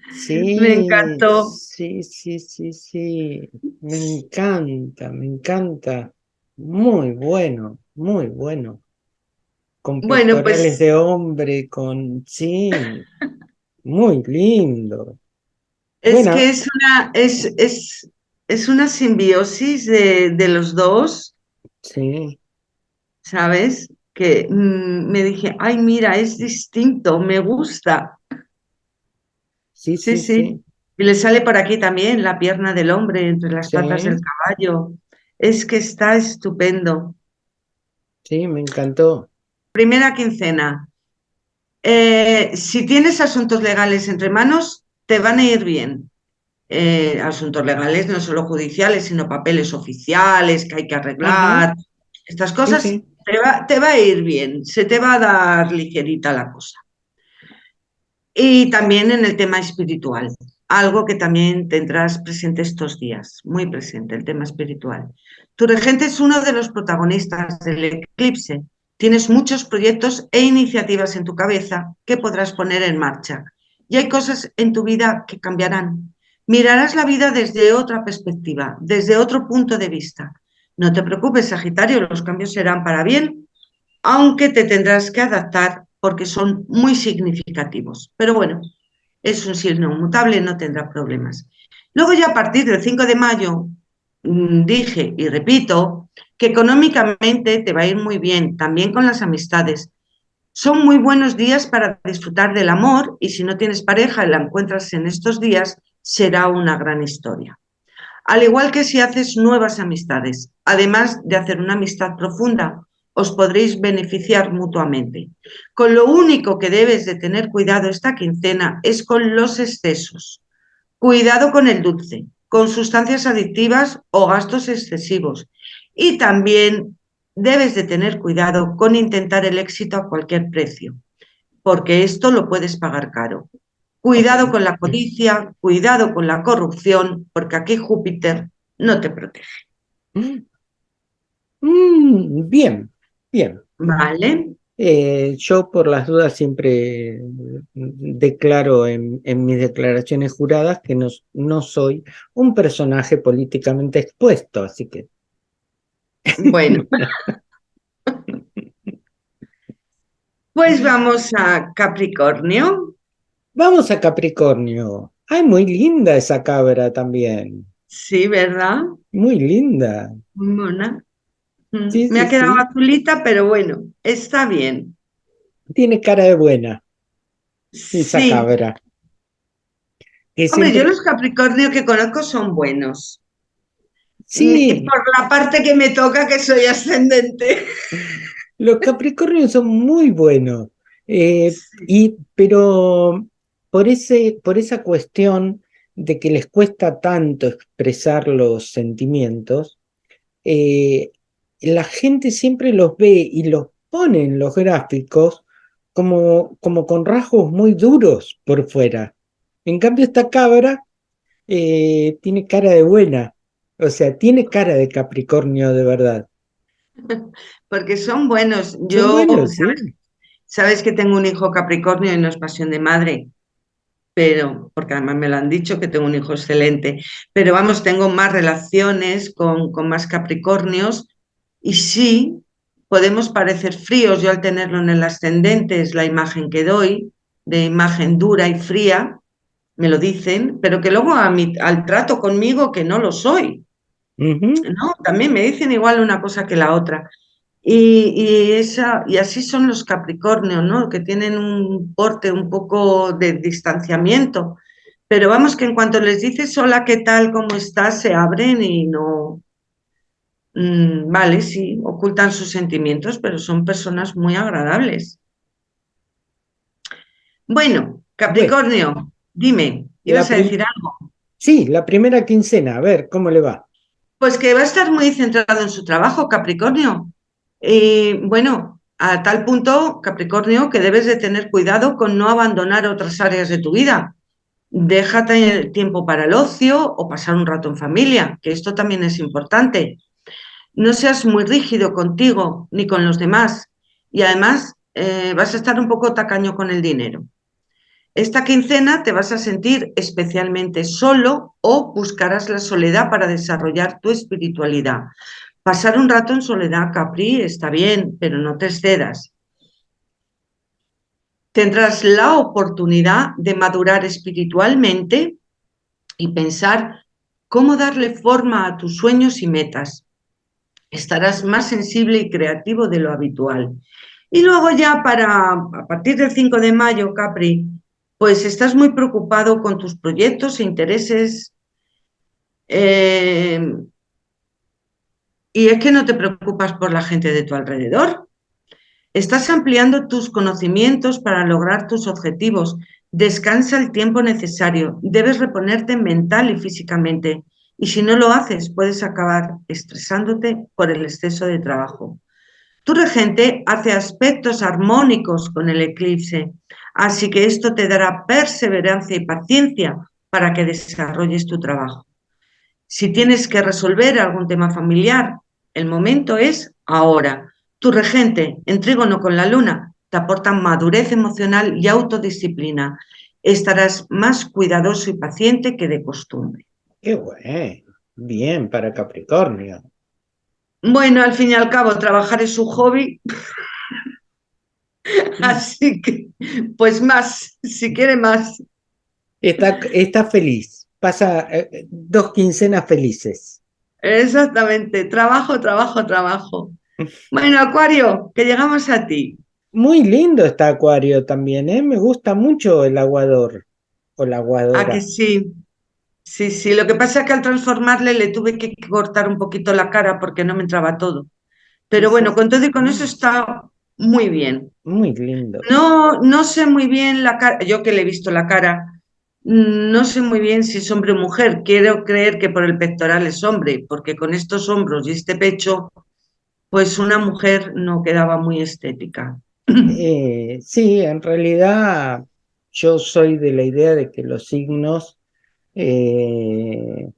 Me sí, encantó. sí, sí, sí, sí. Me encanta, me encanta. Muy bueno, muy bueno. Con Bueno, pues de hombre, con... Sí, muy lindo. es que es una, es, es, es una simbiosis de, de los dos, sí, ¿sabes? Que mm, me dije, ay, mira, es distinto, me gusta. sí, Sí, sí, sí. Y le sale por aquí también la pierna del hombre entre las patas del caballo. Es que está estupendo. sí, me encantó. Primera quincena. Eh, si tienes asuntos legales entre manos, te van a ir bien. Eh, asuntos legales, no solo judiciales, sino papeles oficiales que hay que arreglar. Estas sí, cosas sí. te va, te va a ir bien, se te va a dar ligerita la cosa. Y también en el tema espiritual, algo que también tendrás presente estos días, muy presente, el tema espiritual. Tu regente es uno de los protagonistas del eclipse. Tienes muchos proyectos e iniciativas en tu cabeza que podrás poner en marcha. Y hay cosas en tu vida que cambiarán. Mirarás la vida desde otra perspectiva, desde otro punto de vista. No te preocupes, Sagitario, los cambios serán para bien aunque te tendrás que adaptar porque son muy significativos. Pero bueno, es un signo mutable, no tendrá problemas. Luego ya a partir del 5 de mayo mm, dije y repito que económicamente te va a ir muy bien, también con las amistades. Son muy buenos días para disfrutar del amor y si no tienes pareja y la encuentras en estos días, será una gran historia. Al igual que si haces nuevas amistades, además de hacer una amistad profunda, os podréis beneficiar mutuamente. Con lo único que debes de tener cuidado esta quincena es con los excesos. Cuidado con el dulce, con sustancias adictivas o gastos excesivos. Y también debes de tener cuidado con intentar el éxito a cualquier precio, porque esto lo puedes pagar caro. Cuidado con la codicia, cuidado con la corrupción, porque aquí Júpiter no te protege. Mm, mm, bien, bien. ¿Vale? Eh, yo por las dudas siempre declaro en, en mis declaraciones juradas que no, no soy un personaje políticamente expuesto, así que Bueno, pues vamos a Capricornio. vamos a Capricornio. Ay, muy linda esa cabra también. Sí, ¿verdad? Muy linda. Muy mona. Sí, Me sí, ha quedado sí. azulita, pero bueno, está bien. Tiene cara de buena esa cabra. Hombre, yo los Capricornio que conozco son buenos. Sí, por la parte que me toca, que soy ascendente. Los Capricornios son muy buenos, eh, y, pero por ese, por esa cuestión de que les cuesta tanto expresar los sentimientos, eh, la gente siempre los ve y los pone en los gráficos como, como con rasgos muy duros por fuera. En cambio, esta cabra eh, tiene cara de buena, o sea, tiene cara de Capricornio de verdad. <laughs> Porque son buenos. Son Yo, buenos, ¿sabes? sí. Sabes que tengo un hijo Capricornio y no es pasión de madre, pero, porque además me lo han dicho que tengo un hijo excelente, pero vamos, tengo más relaciones con, con más Capricornios y sí, podemos parecer fríos. Yo al tenerlo en el ascendente es la imagen que doy, de imagen dura y fría, me lo dicen, pero que luego a mi, al trato conmigo que no lo soy. ¿no? También me dicen igual una cosa que la otra. Y, y, esa, y así son los Capricornios, ¿no? Que tienen un porte un poco de distanciamiento. Pero vamos, que en cuanto les dices hola, ¿qué tal? ¿Cómo estás? Se abren y no. Mm, vale, sí, ocultan sus sentimientos, pero son personas muy agradables. Bueno, Capricornio, dime, ¿ibas a decir algo? sí, la primera quincena, a ver, ¿cómo le va? Pues que va a estar muy centrado en su trabajo, Capricornio. Y bueno, a tal punto, Capricornio, que debes de tener cuidado con no abandonar otras áreas de tu vida. Déjate tiempo para el ocio o pasar un rato en familia, que esto también es importante. No seas muy rígido contigo ni con los demás. y además eh, vas a estar un poco tacaño con el dinero. Esta quincena te vas a sentir especialmente solo o buscarás la soledad para desarrollar tu espiritualidad. Pasar un rato en soledad, Capri, está bien, pero no te excedas. Tendrás la oportunidad de madurar espiritualmente y pensar cómo darle forma a tus sueños y metas. Estarás más sensible y creativo de lo habitual. Y luego ya para, a partir del 5 de mayo, Capri, pues estás muy preocupado con tus proyectos e intereses. Eh, y es que no te preocupas por la gente de tu alrededor. Estás ampliando tus conocimientos para lograr tus objetivos. Descansa el tiempo necesario. Debes reponerte mental y físicamente. Y si no lo haces, puedes acabar estresándote por el exceso de trabajo. Tu regente hace aspectos armónicos con el eclipse. Así que esto te dará perseverancia y paciencia para que desarrolles tu trabajo. Si tienes que resolver algún tema familiar, el momento es ahora. Tu regente, en trígono con la luna, te aporta madurez emocional y autodisciplina. Estarás más cuidadoso y paciente que de costumbre. Qué bueno. Bien para Capricornio. Bueno, al fin y al cabo, trabajar es su hobby. <laughs> Así que, pues más, si quiere más. Está, está feliz, pasa eh, dos quincenas felices. Exactamente, trabajo, trabajo, trabajo. Bueno, Acuario, que llegamos a ti. Muy lindo está Acuario también, ¿eh? Me gusta mucho el aguador o la aguadora. Ah, que sí. Sí, sí, lo que pasa es que al transformarle le tuve que cortar un poquito la cara porque no me entraba todo. Pero bueno, con todo y con eso está muy bien. Muy lindo. No, no sé muy bien la cara, yo que le he visto la cara, no sé muy bien si es hombre o mujer. Quiero creer que por el pectoral es hombre, porque con estos hombros y este pecho, pues una mujer no quedaba muy estética. <clears throat> Eh, sí, en realidad yo soy de la idea de que los signos eh,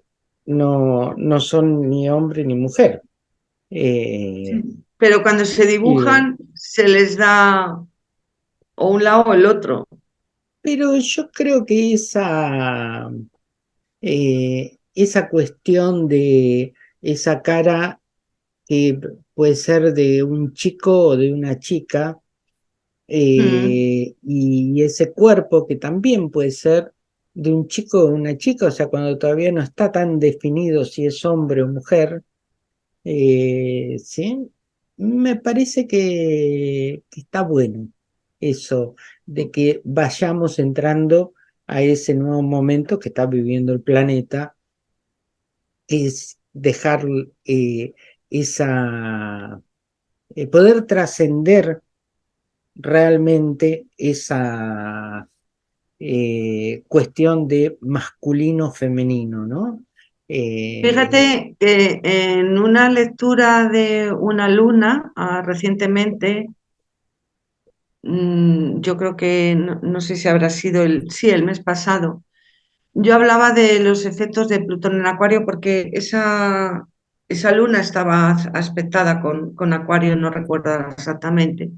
no, no son ni hombre ni mujer. Eh, pero cuando se dibujan se les da o un lado o el otro. Pero yo creo que esa, eh, esa cuestión de esa cara que puede ser de un chico o de una chica, y ese cuerpo que también puede ser de un chico o una chica, o sea, cuando todavía no está tan definido si es hombre o mujer, eh, ¿sí? Me parece que, está bueno eso, de que vayamos entrando a ese nuevo momento que está viviendo el planeta, es dejar eh, esa, eh, poder trascender realmente esa eh, cuestión de masculino-femenino, ¿no? Eh, Fíjate que en una lectura de una luna ah, recientemente, mm, yo creo que no, sé si habrá sido el, sí, el mes pasado, yo hablaba de los efectos de Plutón en Acuario porque esa, esa luna estaba aspectada con, con Acuario, no recuerdo exactamente,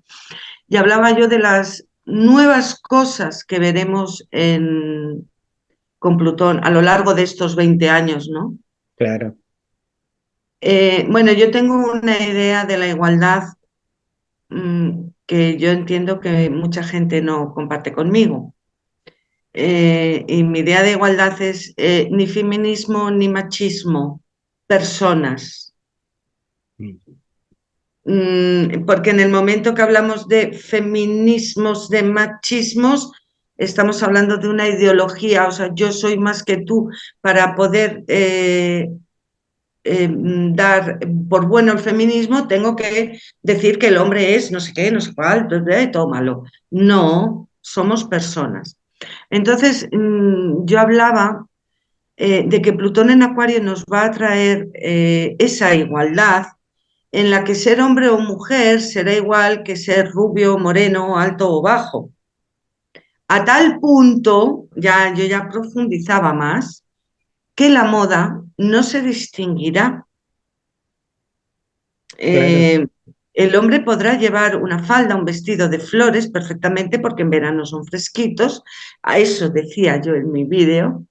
y hablaba yo de las nuevas cosas que veremos en, con Plutón a lo largo de estos 20 años, ¿no? Claro. Eh, bueno, yo tengo una idea de la igualdad mm, que yo entiendo que mucha gente no comparte conmigo. Eh, y mi idea de igualdad es eh, ni feminismo ni machismo, personas. Mm. Mm, porque en el momento que hablamos de feminismos, de machismos, estamos hablando de una ideología, o sea, yo soy más que tú para poder eh, eh, dar por bueno el feminismo, tengo que decir que el hombre es no sé qué, no sé cuál, todo malo. No, somos personas. Entonces, mm, yo hablaba eh, de que Plutón en Acuario nos va a traer esa igualdad en la que ser hombre o mujer será igual que ser rubio, moreno, alto o bajo. A tal punto, ya yo ya profundizaba más, que la moda no se distinguirá. Eh, El hombre podrá llevar una falda, un vestido de flores perfectamente porque en verano son fresquitos. A eso decía yo en mi vídeo.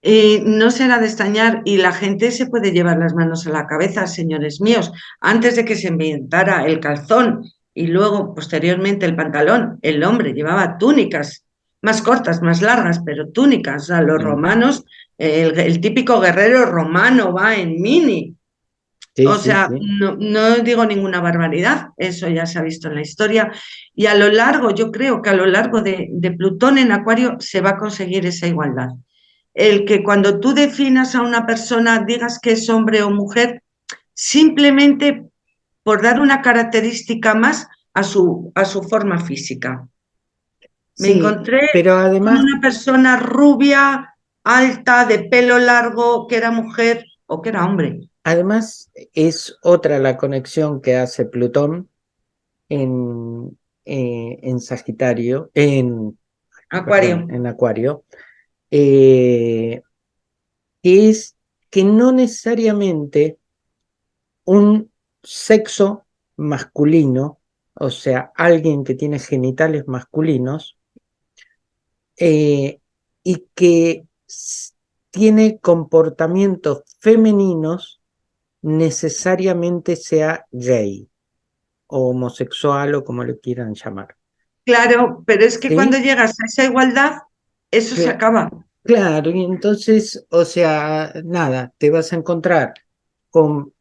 Y no será de extrañar y la gente se puede llevar las manos a la cabeza, señores míos. Antes de que se inventara el calzón y luego posteriormente el pantalón, el hombre llevaba túnicas más cortas, más largas, pero túnicas. A los romanos, el, típico guerrero romano va en mini. o sea, No, digo ninguna barbaridad, eso ya se ha visto en la historia. Y a lo largo, yo creo que a lo largo de, de Plutón en Acuario se va a conseguir esa igualdad. El que cuando tú definas a una persona digas que es hombre o mujer, simplemente por dar una característica más a su, a su forma física. Me encontré pero además... con una persona rubia, alta, de pelo largo, que era mujer o que era hombre. Además, es otra la conexión que hace Plutón en, eh, en Sagitario, en Acuario, en Acuario eh, que es que no necesariamente un sexo masculino, o sea, alguien que tiene genitales masculinos, eh, y que tiene comportamientos femeninos, necesariamente sea gay, o homosexual, o como le quieran llamar. Claro, pero es que cuando llegas a esa igualdad, eso se acaba. Claro, y entonces, o sea, nada, te vas a encontrar con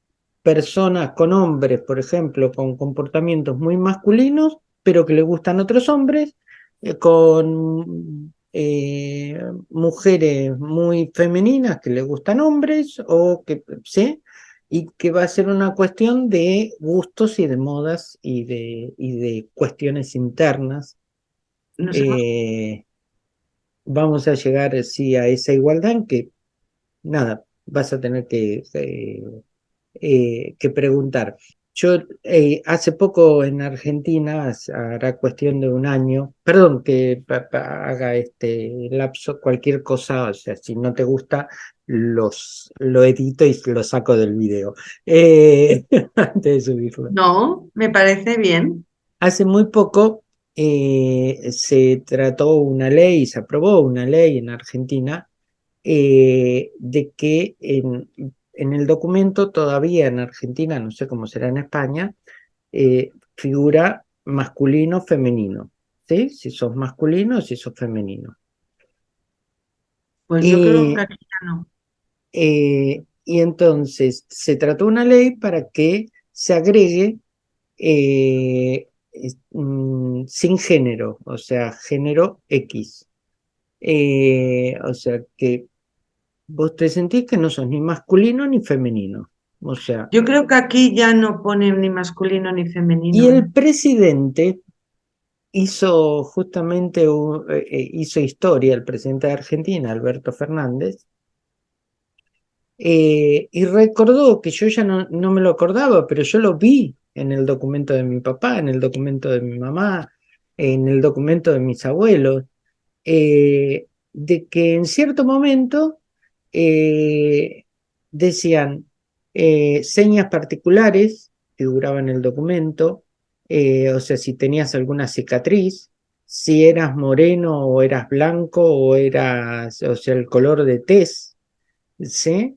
personas, con hombres, por ejemplo, con comportamientos muy masculinos, pero que le gustan otros hombres, eh, con eh, mujeres muy femeninas que le gustan hombres, o que, ¿sí? Y que va a ser una cuestión de gustos y de modas y de, y de cuestiones internas. Eh, vamos a llegar sí a esa igualdad que, nada, vas a tener que, que preguntar. Yo eh, hace poco en Argentina, hará cuestión de un año, perdón que haga este lapso, cualquier cosa, o sea, si no te gusta, los, lo edito y lo saco del video, eh, <laughs> antes de subirlo. No, me parece bien. Hace muy poco eh, se trató una ley, se aprobó una ley en Argentina de que en, en el documento todavía en Argentina, no sé cómo será en España, eh, figura masculino, femenino. ¿Sí? Si sos masculino o si sos femenino. Pues yo creo que aquí no. Eh, y entonces se trató una ley para que se agregue eh, mm, sin género, o sea, género X. o sea, que vos te sentís que no sos ni masculino ni femenino. O sea, Yo creo que aquí ya no pone ni masculino ni femenino. Y el presidente hizo justamente, eh, eh, hizo historia, el presidente de Argentina, Alberto Fernández, eh, y recordó que yo ya no, no, me lo acordaba, pero yo lo vi en el documento de mi papá, en el documento de mi mamá, en el documento de mis abuelos, de que en cierto momento eh, decían eh, señas particulares, figuraban en el documento, eh, o sea, si tenías alguna cicatriz, si eras moreno o eras blanco o eras, o sea, el color de tez, ¿sí?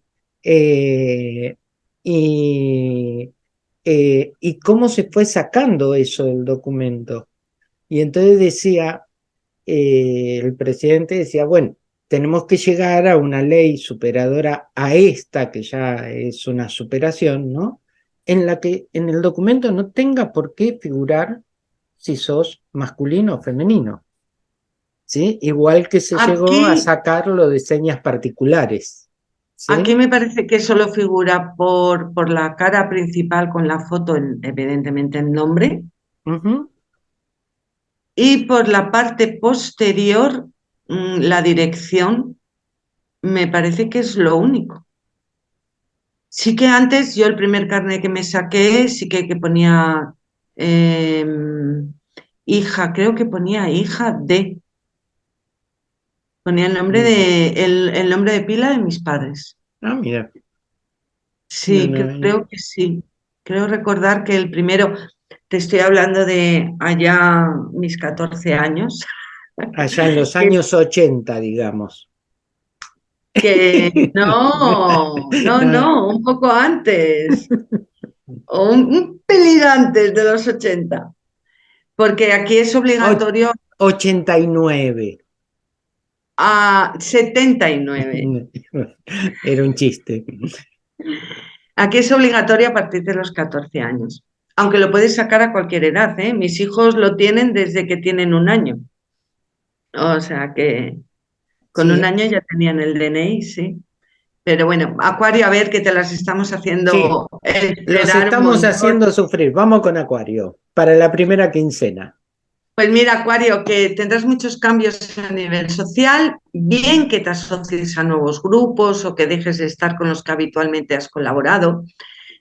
y, y cómo se fue sacando eso del documento. Y entonces decía, el presidente decía, bueno, tenemos que llegar a una ley superadora a esta, que ya es una superación, ¿no? En la que en el documento no tenga por qué figurar si sos masculino o femenino. ¿Sí? Igual que se llegó a sacar lo de señas particulares. Aquí me parece que solo figura por, por la cara principal con la foto, evidentemente el nombre, y por la parte posterior la dirección me parece que es lo único. Sí que antes yo el primer carnet que me saqué sí que, que ponía em, hija, creo que ponía hija de. Ponía el nombre de el, nombre de pila de mis padres. Ah, mira. Sí, creo que sí. Creo recordar que el primero, te estoy hablando de allá mis 14 años. Allá en los <laughs> años 80, digamos. Que <laughs> no, no, no, un poco antes. <laughs> O un, un pelín antes de los 80. Porque aquí es obligatorio. 89. A 79. Era un chiste. Aquí es obligatorio a partir de los 14 años. Aunque lo puedes sacar a cualquier edad, ¿eh? Mis hijos lo tienen desde que tienen un año. O sea que con Sí. un año ya tenían el DNI, sí. Pero bueno, Acuario, a ver que te las estamos haciendo Sí. esperar Los estamos haciendo sufrir. Vamos con Acuario. Para la primera quincena. Pues mira, Acuario, que tendrás muchos cambios a nivel social, bien que te asocies a nuevos grupos o que dejes de estar con los que habitualmente has colaborado.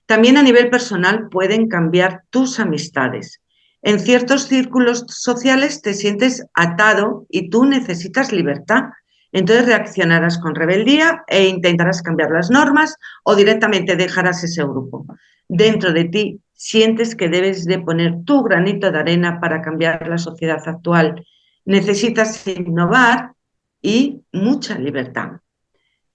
También a nivel personal pueden cambiar tus amistades. En ciertos círculos sociales te sientes atado y tú necesitas libertad. Entonces reaccionarás con rebeldía e intentarás cambiar las normas o directamente dejarás ese grupo. Dentro de ti sientes que debes de poner tu granito de arena para cambiar la sociedad actual. Necesitas innovar y mucha libertad.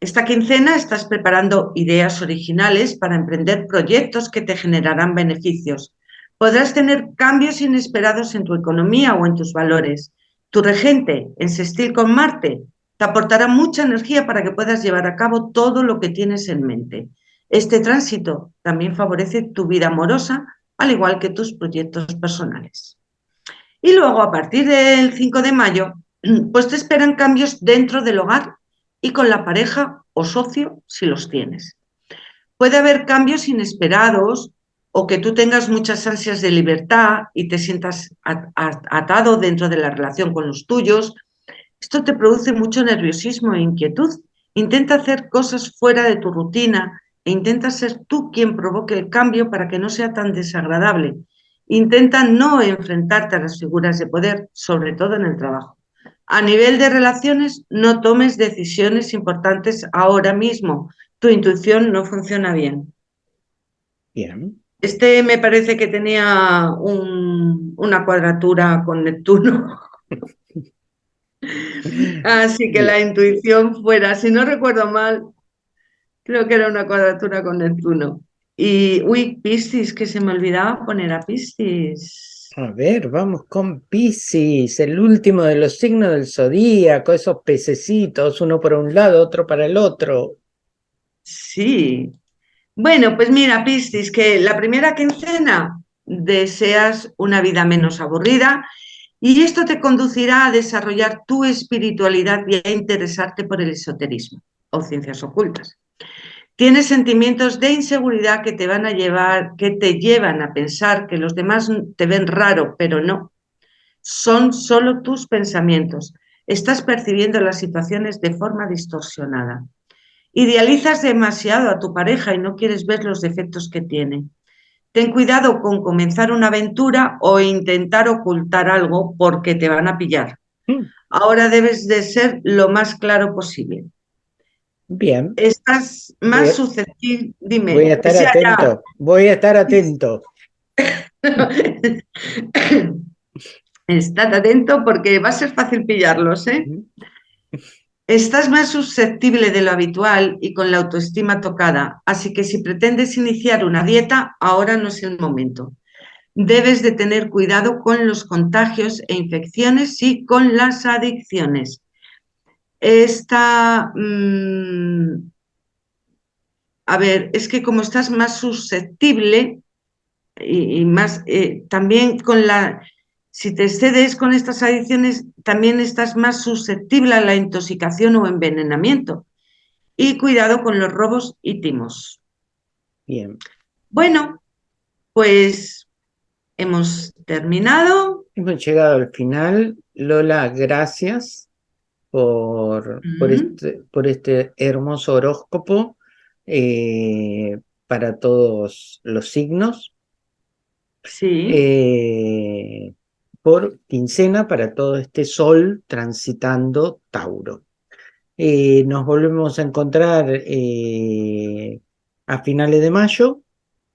Esta quincena estás preparando ideas originales para emprender proyectos que te generarán beneficios. Podrás tener cambios inesperados en tu economía o en tus valores. Tu regente en sextil con Marte te aportará mucha energía para que puedas llevar a cabo todo lo que tienes en mente. Este tránsito también favorece tu vida amorosa, al igual que tus proyectos personales. Y luego, a partir del 5 de mayo, <clears throat> pues te esperan cambios dentro del hogar y con la pareja o socio si los tienes. Puede haber cambios inesperados o que tú tengas muchas ansias de libertad y te sientas atado dentro de la relación con los tuyos. Esto te produce mucho nerviosismo e inquietud. Intenta hacer cosas fuera de tu rutina e intenta ser tú quien provoque el cambio para que no sea tan desagradable. Intenta no enfrentarte a las figuras de poder, sobre todo en el trabajo. A nivel de relaciones, no tomes decisiones importantes ahora mismo. Tu intuición no funciona bien. Bien. Este me parece que tenía un, una cuadratura con Neptuno. <laughs> Así que la intuición fuera, si no recuerdo mal, creo que era una cuadratura con Neptuno. Y, uy, Piscis, que se me olvidaba poner a Piscis. A ver, vamos con Piscis, el último de los signos del zodíaco, esos pececitos, uno para un lado, otro para el otro. Sí. Bueno, pues mira, Piscis, que la primera quincena deseas una vida menos aburrida y esto te conducirá a desarrollar tu espiritualidad y a interesarte por el esoterismo o ciencias ocultas. Tienes sentimientos de inseguridad que te van a llevar, que te llevan a pensar que los demás te ven raro, pero no. Son solo tus pensamientos. Estás percibiendo las situaciones de forma distorsionada. Idealizas demasiado a tu pareja y no quieres ver los defectos que tiene. Ten cuidado con comenzar una aventura o intentar ocultar algo porque te van a pillar. Mm. Ahora debes de ser lo más claro posible. Bien, Estás más a- susceptible, dime. voy a estar atento, voy a estar <laughs> atento. Estad atento porque va a ser fácil pillarlos, ¿eh? Estás más susceptible de lo habitual y con la autoestima tocada, así que si pretendes iniciar una dieta, ahora no es el momento. Debes de tener cuidado con los contagios e infecciones y con las adicciones. Esta, mm, a ver, es que como estás más susceptible y, más, eh, también con la, si te excedes con estas adicciones, también estás más susceptible a la intoxicación o envenenamiento. Y cuidado con los robos y timos. Bien, Bueno, pues hemos terminado. hemos llegado al final. Lola, gracias por, por, este, por este hermoso horóscopo eh, para todos los signos. Sí, eh, por quincena para todo este sol transitando Tauro. Eh, nos volvemos a encontrar eh, a finales de mayo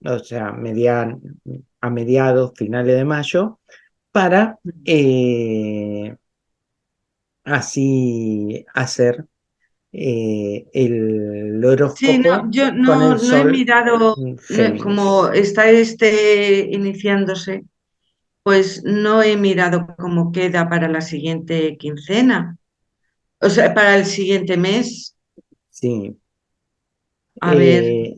o sea, median, a mediados, finales de mayo, para eh, así hacer eh, el horóscopo Sí, no, yo no, he mirado, no- como está este iniciándose, pues no he mirado cómo queda para la siguiente quincena, o sea, para el siguiente mes. Sí. A ver, Eh,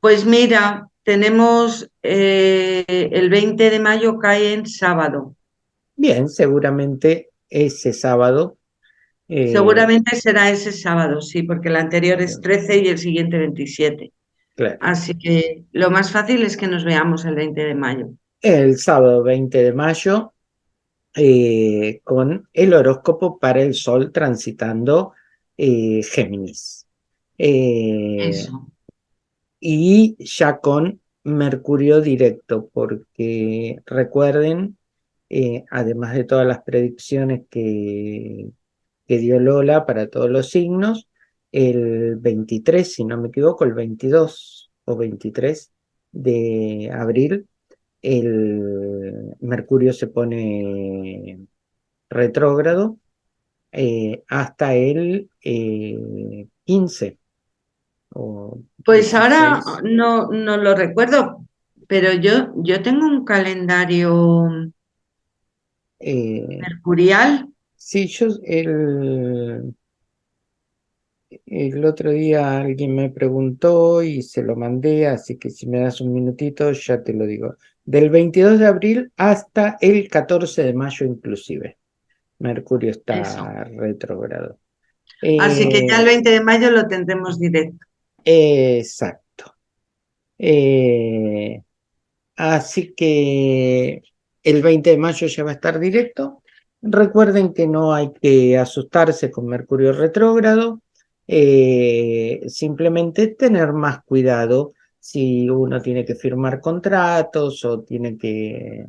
pues mira, tenemos eh, el 20 de mayo cae en sábado. bien, seguramente ese sábado. eh, Seguramente será ese sábado, sí, porque el anterior es 13 y el siguiente 27. claro. Así que lo más fácil es que nos veamos el 20 de mayo. El sábado 20 de mayo, eh, con el horóscopo para el sol transitando eh, Géminis. Eh, Eso. y ya con Mercurio directo, porque recuerden, además de todas las predicciones que, que dio Lola para todos los signos, el 23, si no me equivoco, el 22 o 23 de abril, el Mercurio se pone retrógrado eh, hasta el eh, 15 o Pues ahora 16. no, no lo recuerdo, pero yo, yo tengo un calendario Eh, mercurial. sí, yo el, el otro día alguien me preguntó y se lo mandé, así que si me das un minutito ya te lo digo. Del 22 de abril hasta el 14 de mayo inclusive. Mercurio está Eso. retrógrado. Así que ya el Eh, 20 de mayo lo tendremos directo. exacto. Eh, así que el 20 de mayo ya va a estar directo. Recuerden que no hay que asustarse con Mercurio retrógrado, eh, simplemente tener más cuidado si uno tiene que firmar contratos o tiene que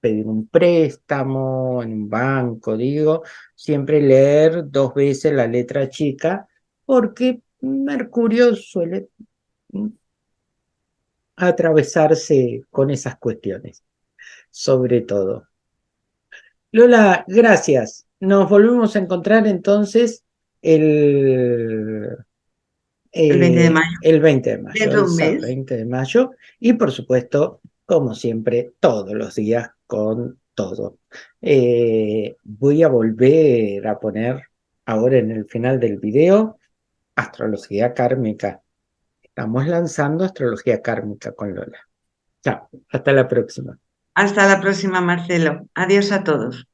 pedir un préstamo en un banco, digo, siempre leer dos veces la letra chica, porque Mercurio suele mm, atravesarse con esas cuestiones, sobre todo. Lola, gracias. Nos volvemos a encontrar entonces el, El 20 de eh, mayo. el 20 de mayo, Dentro de el un sábado mes. 20 de mayo, y por supuesto, como siempre, todos los días con todo. Eh, voy a volver a poner ahora en el final del video astrología kármica. Estamos lanzando astrología kármica con Lola. Chao, hasta la próxima. Hasta la próxima, Marcelo. Adiós a todos.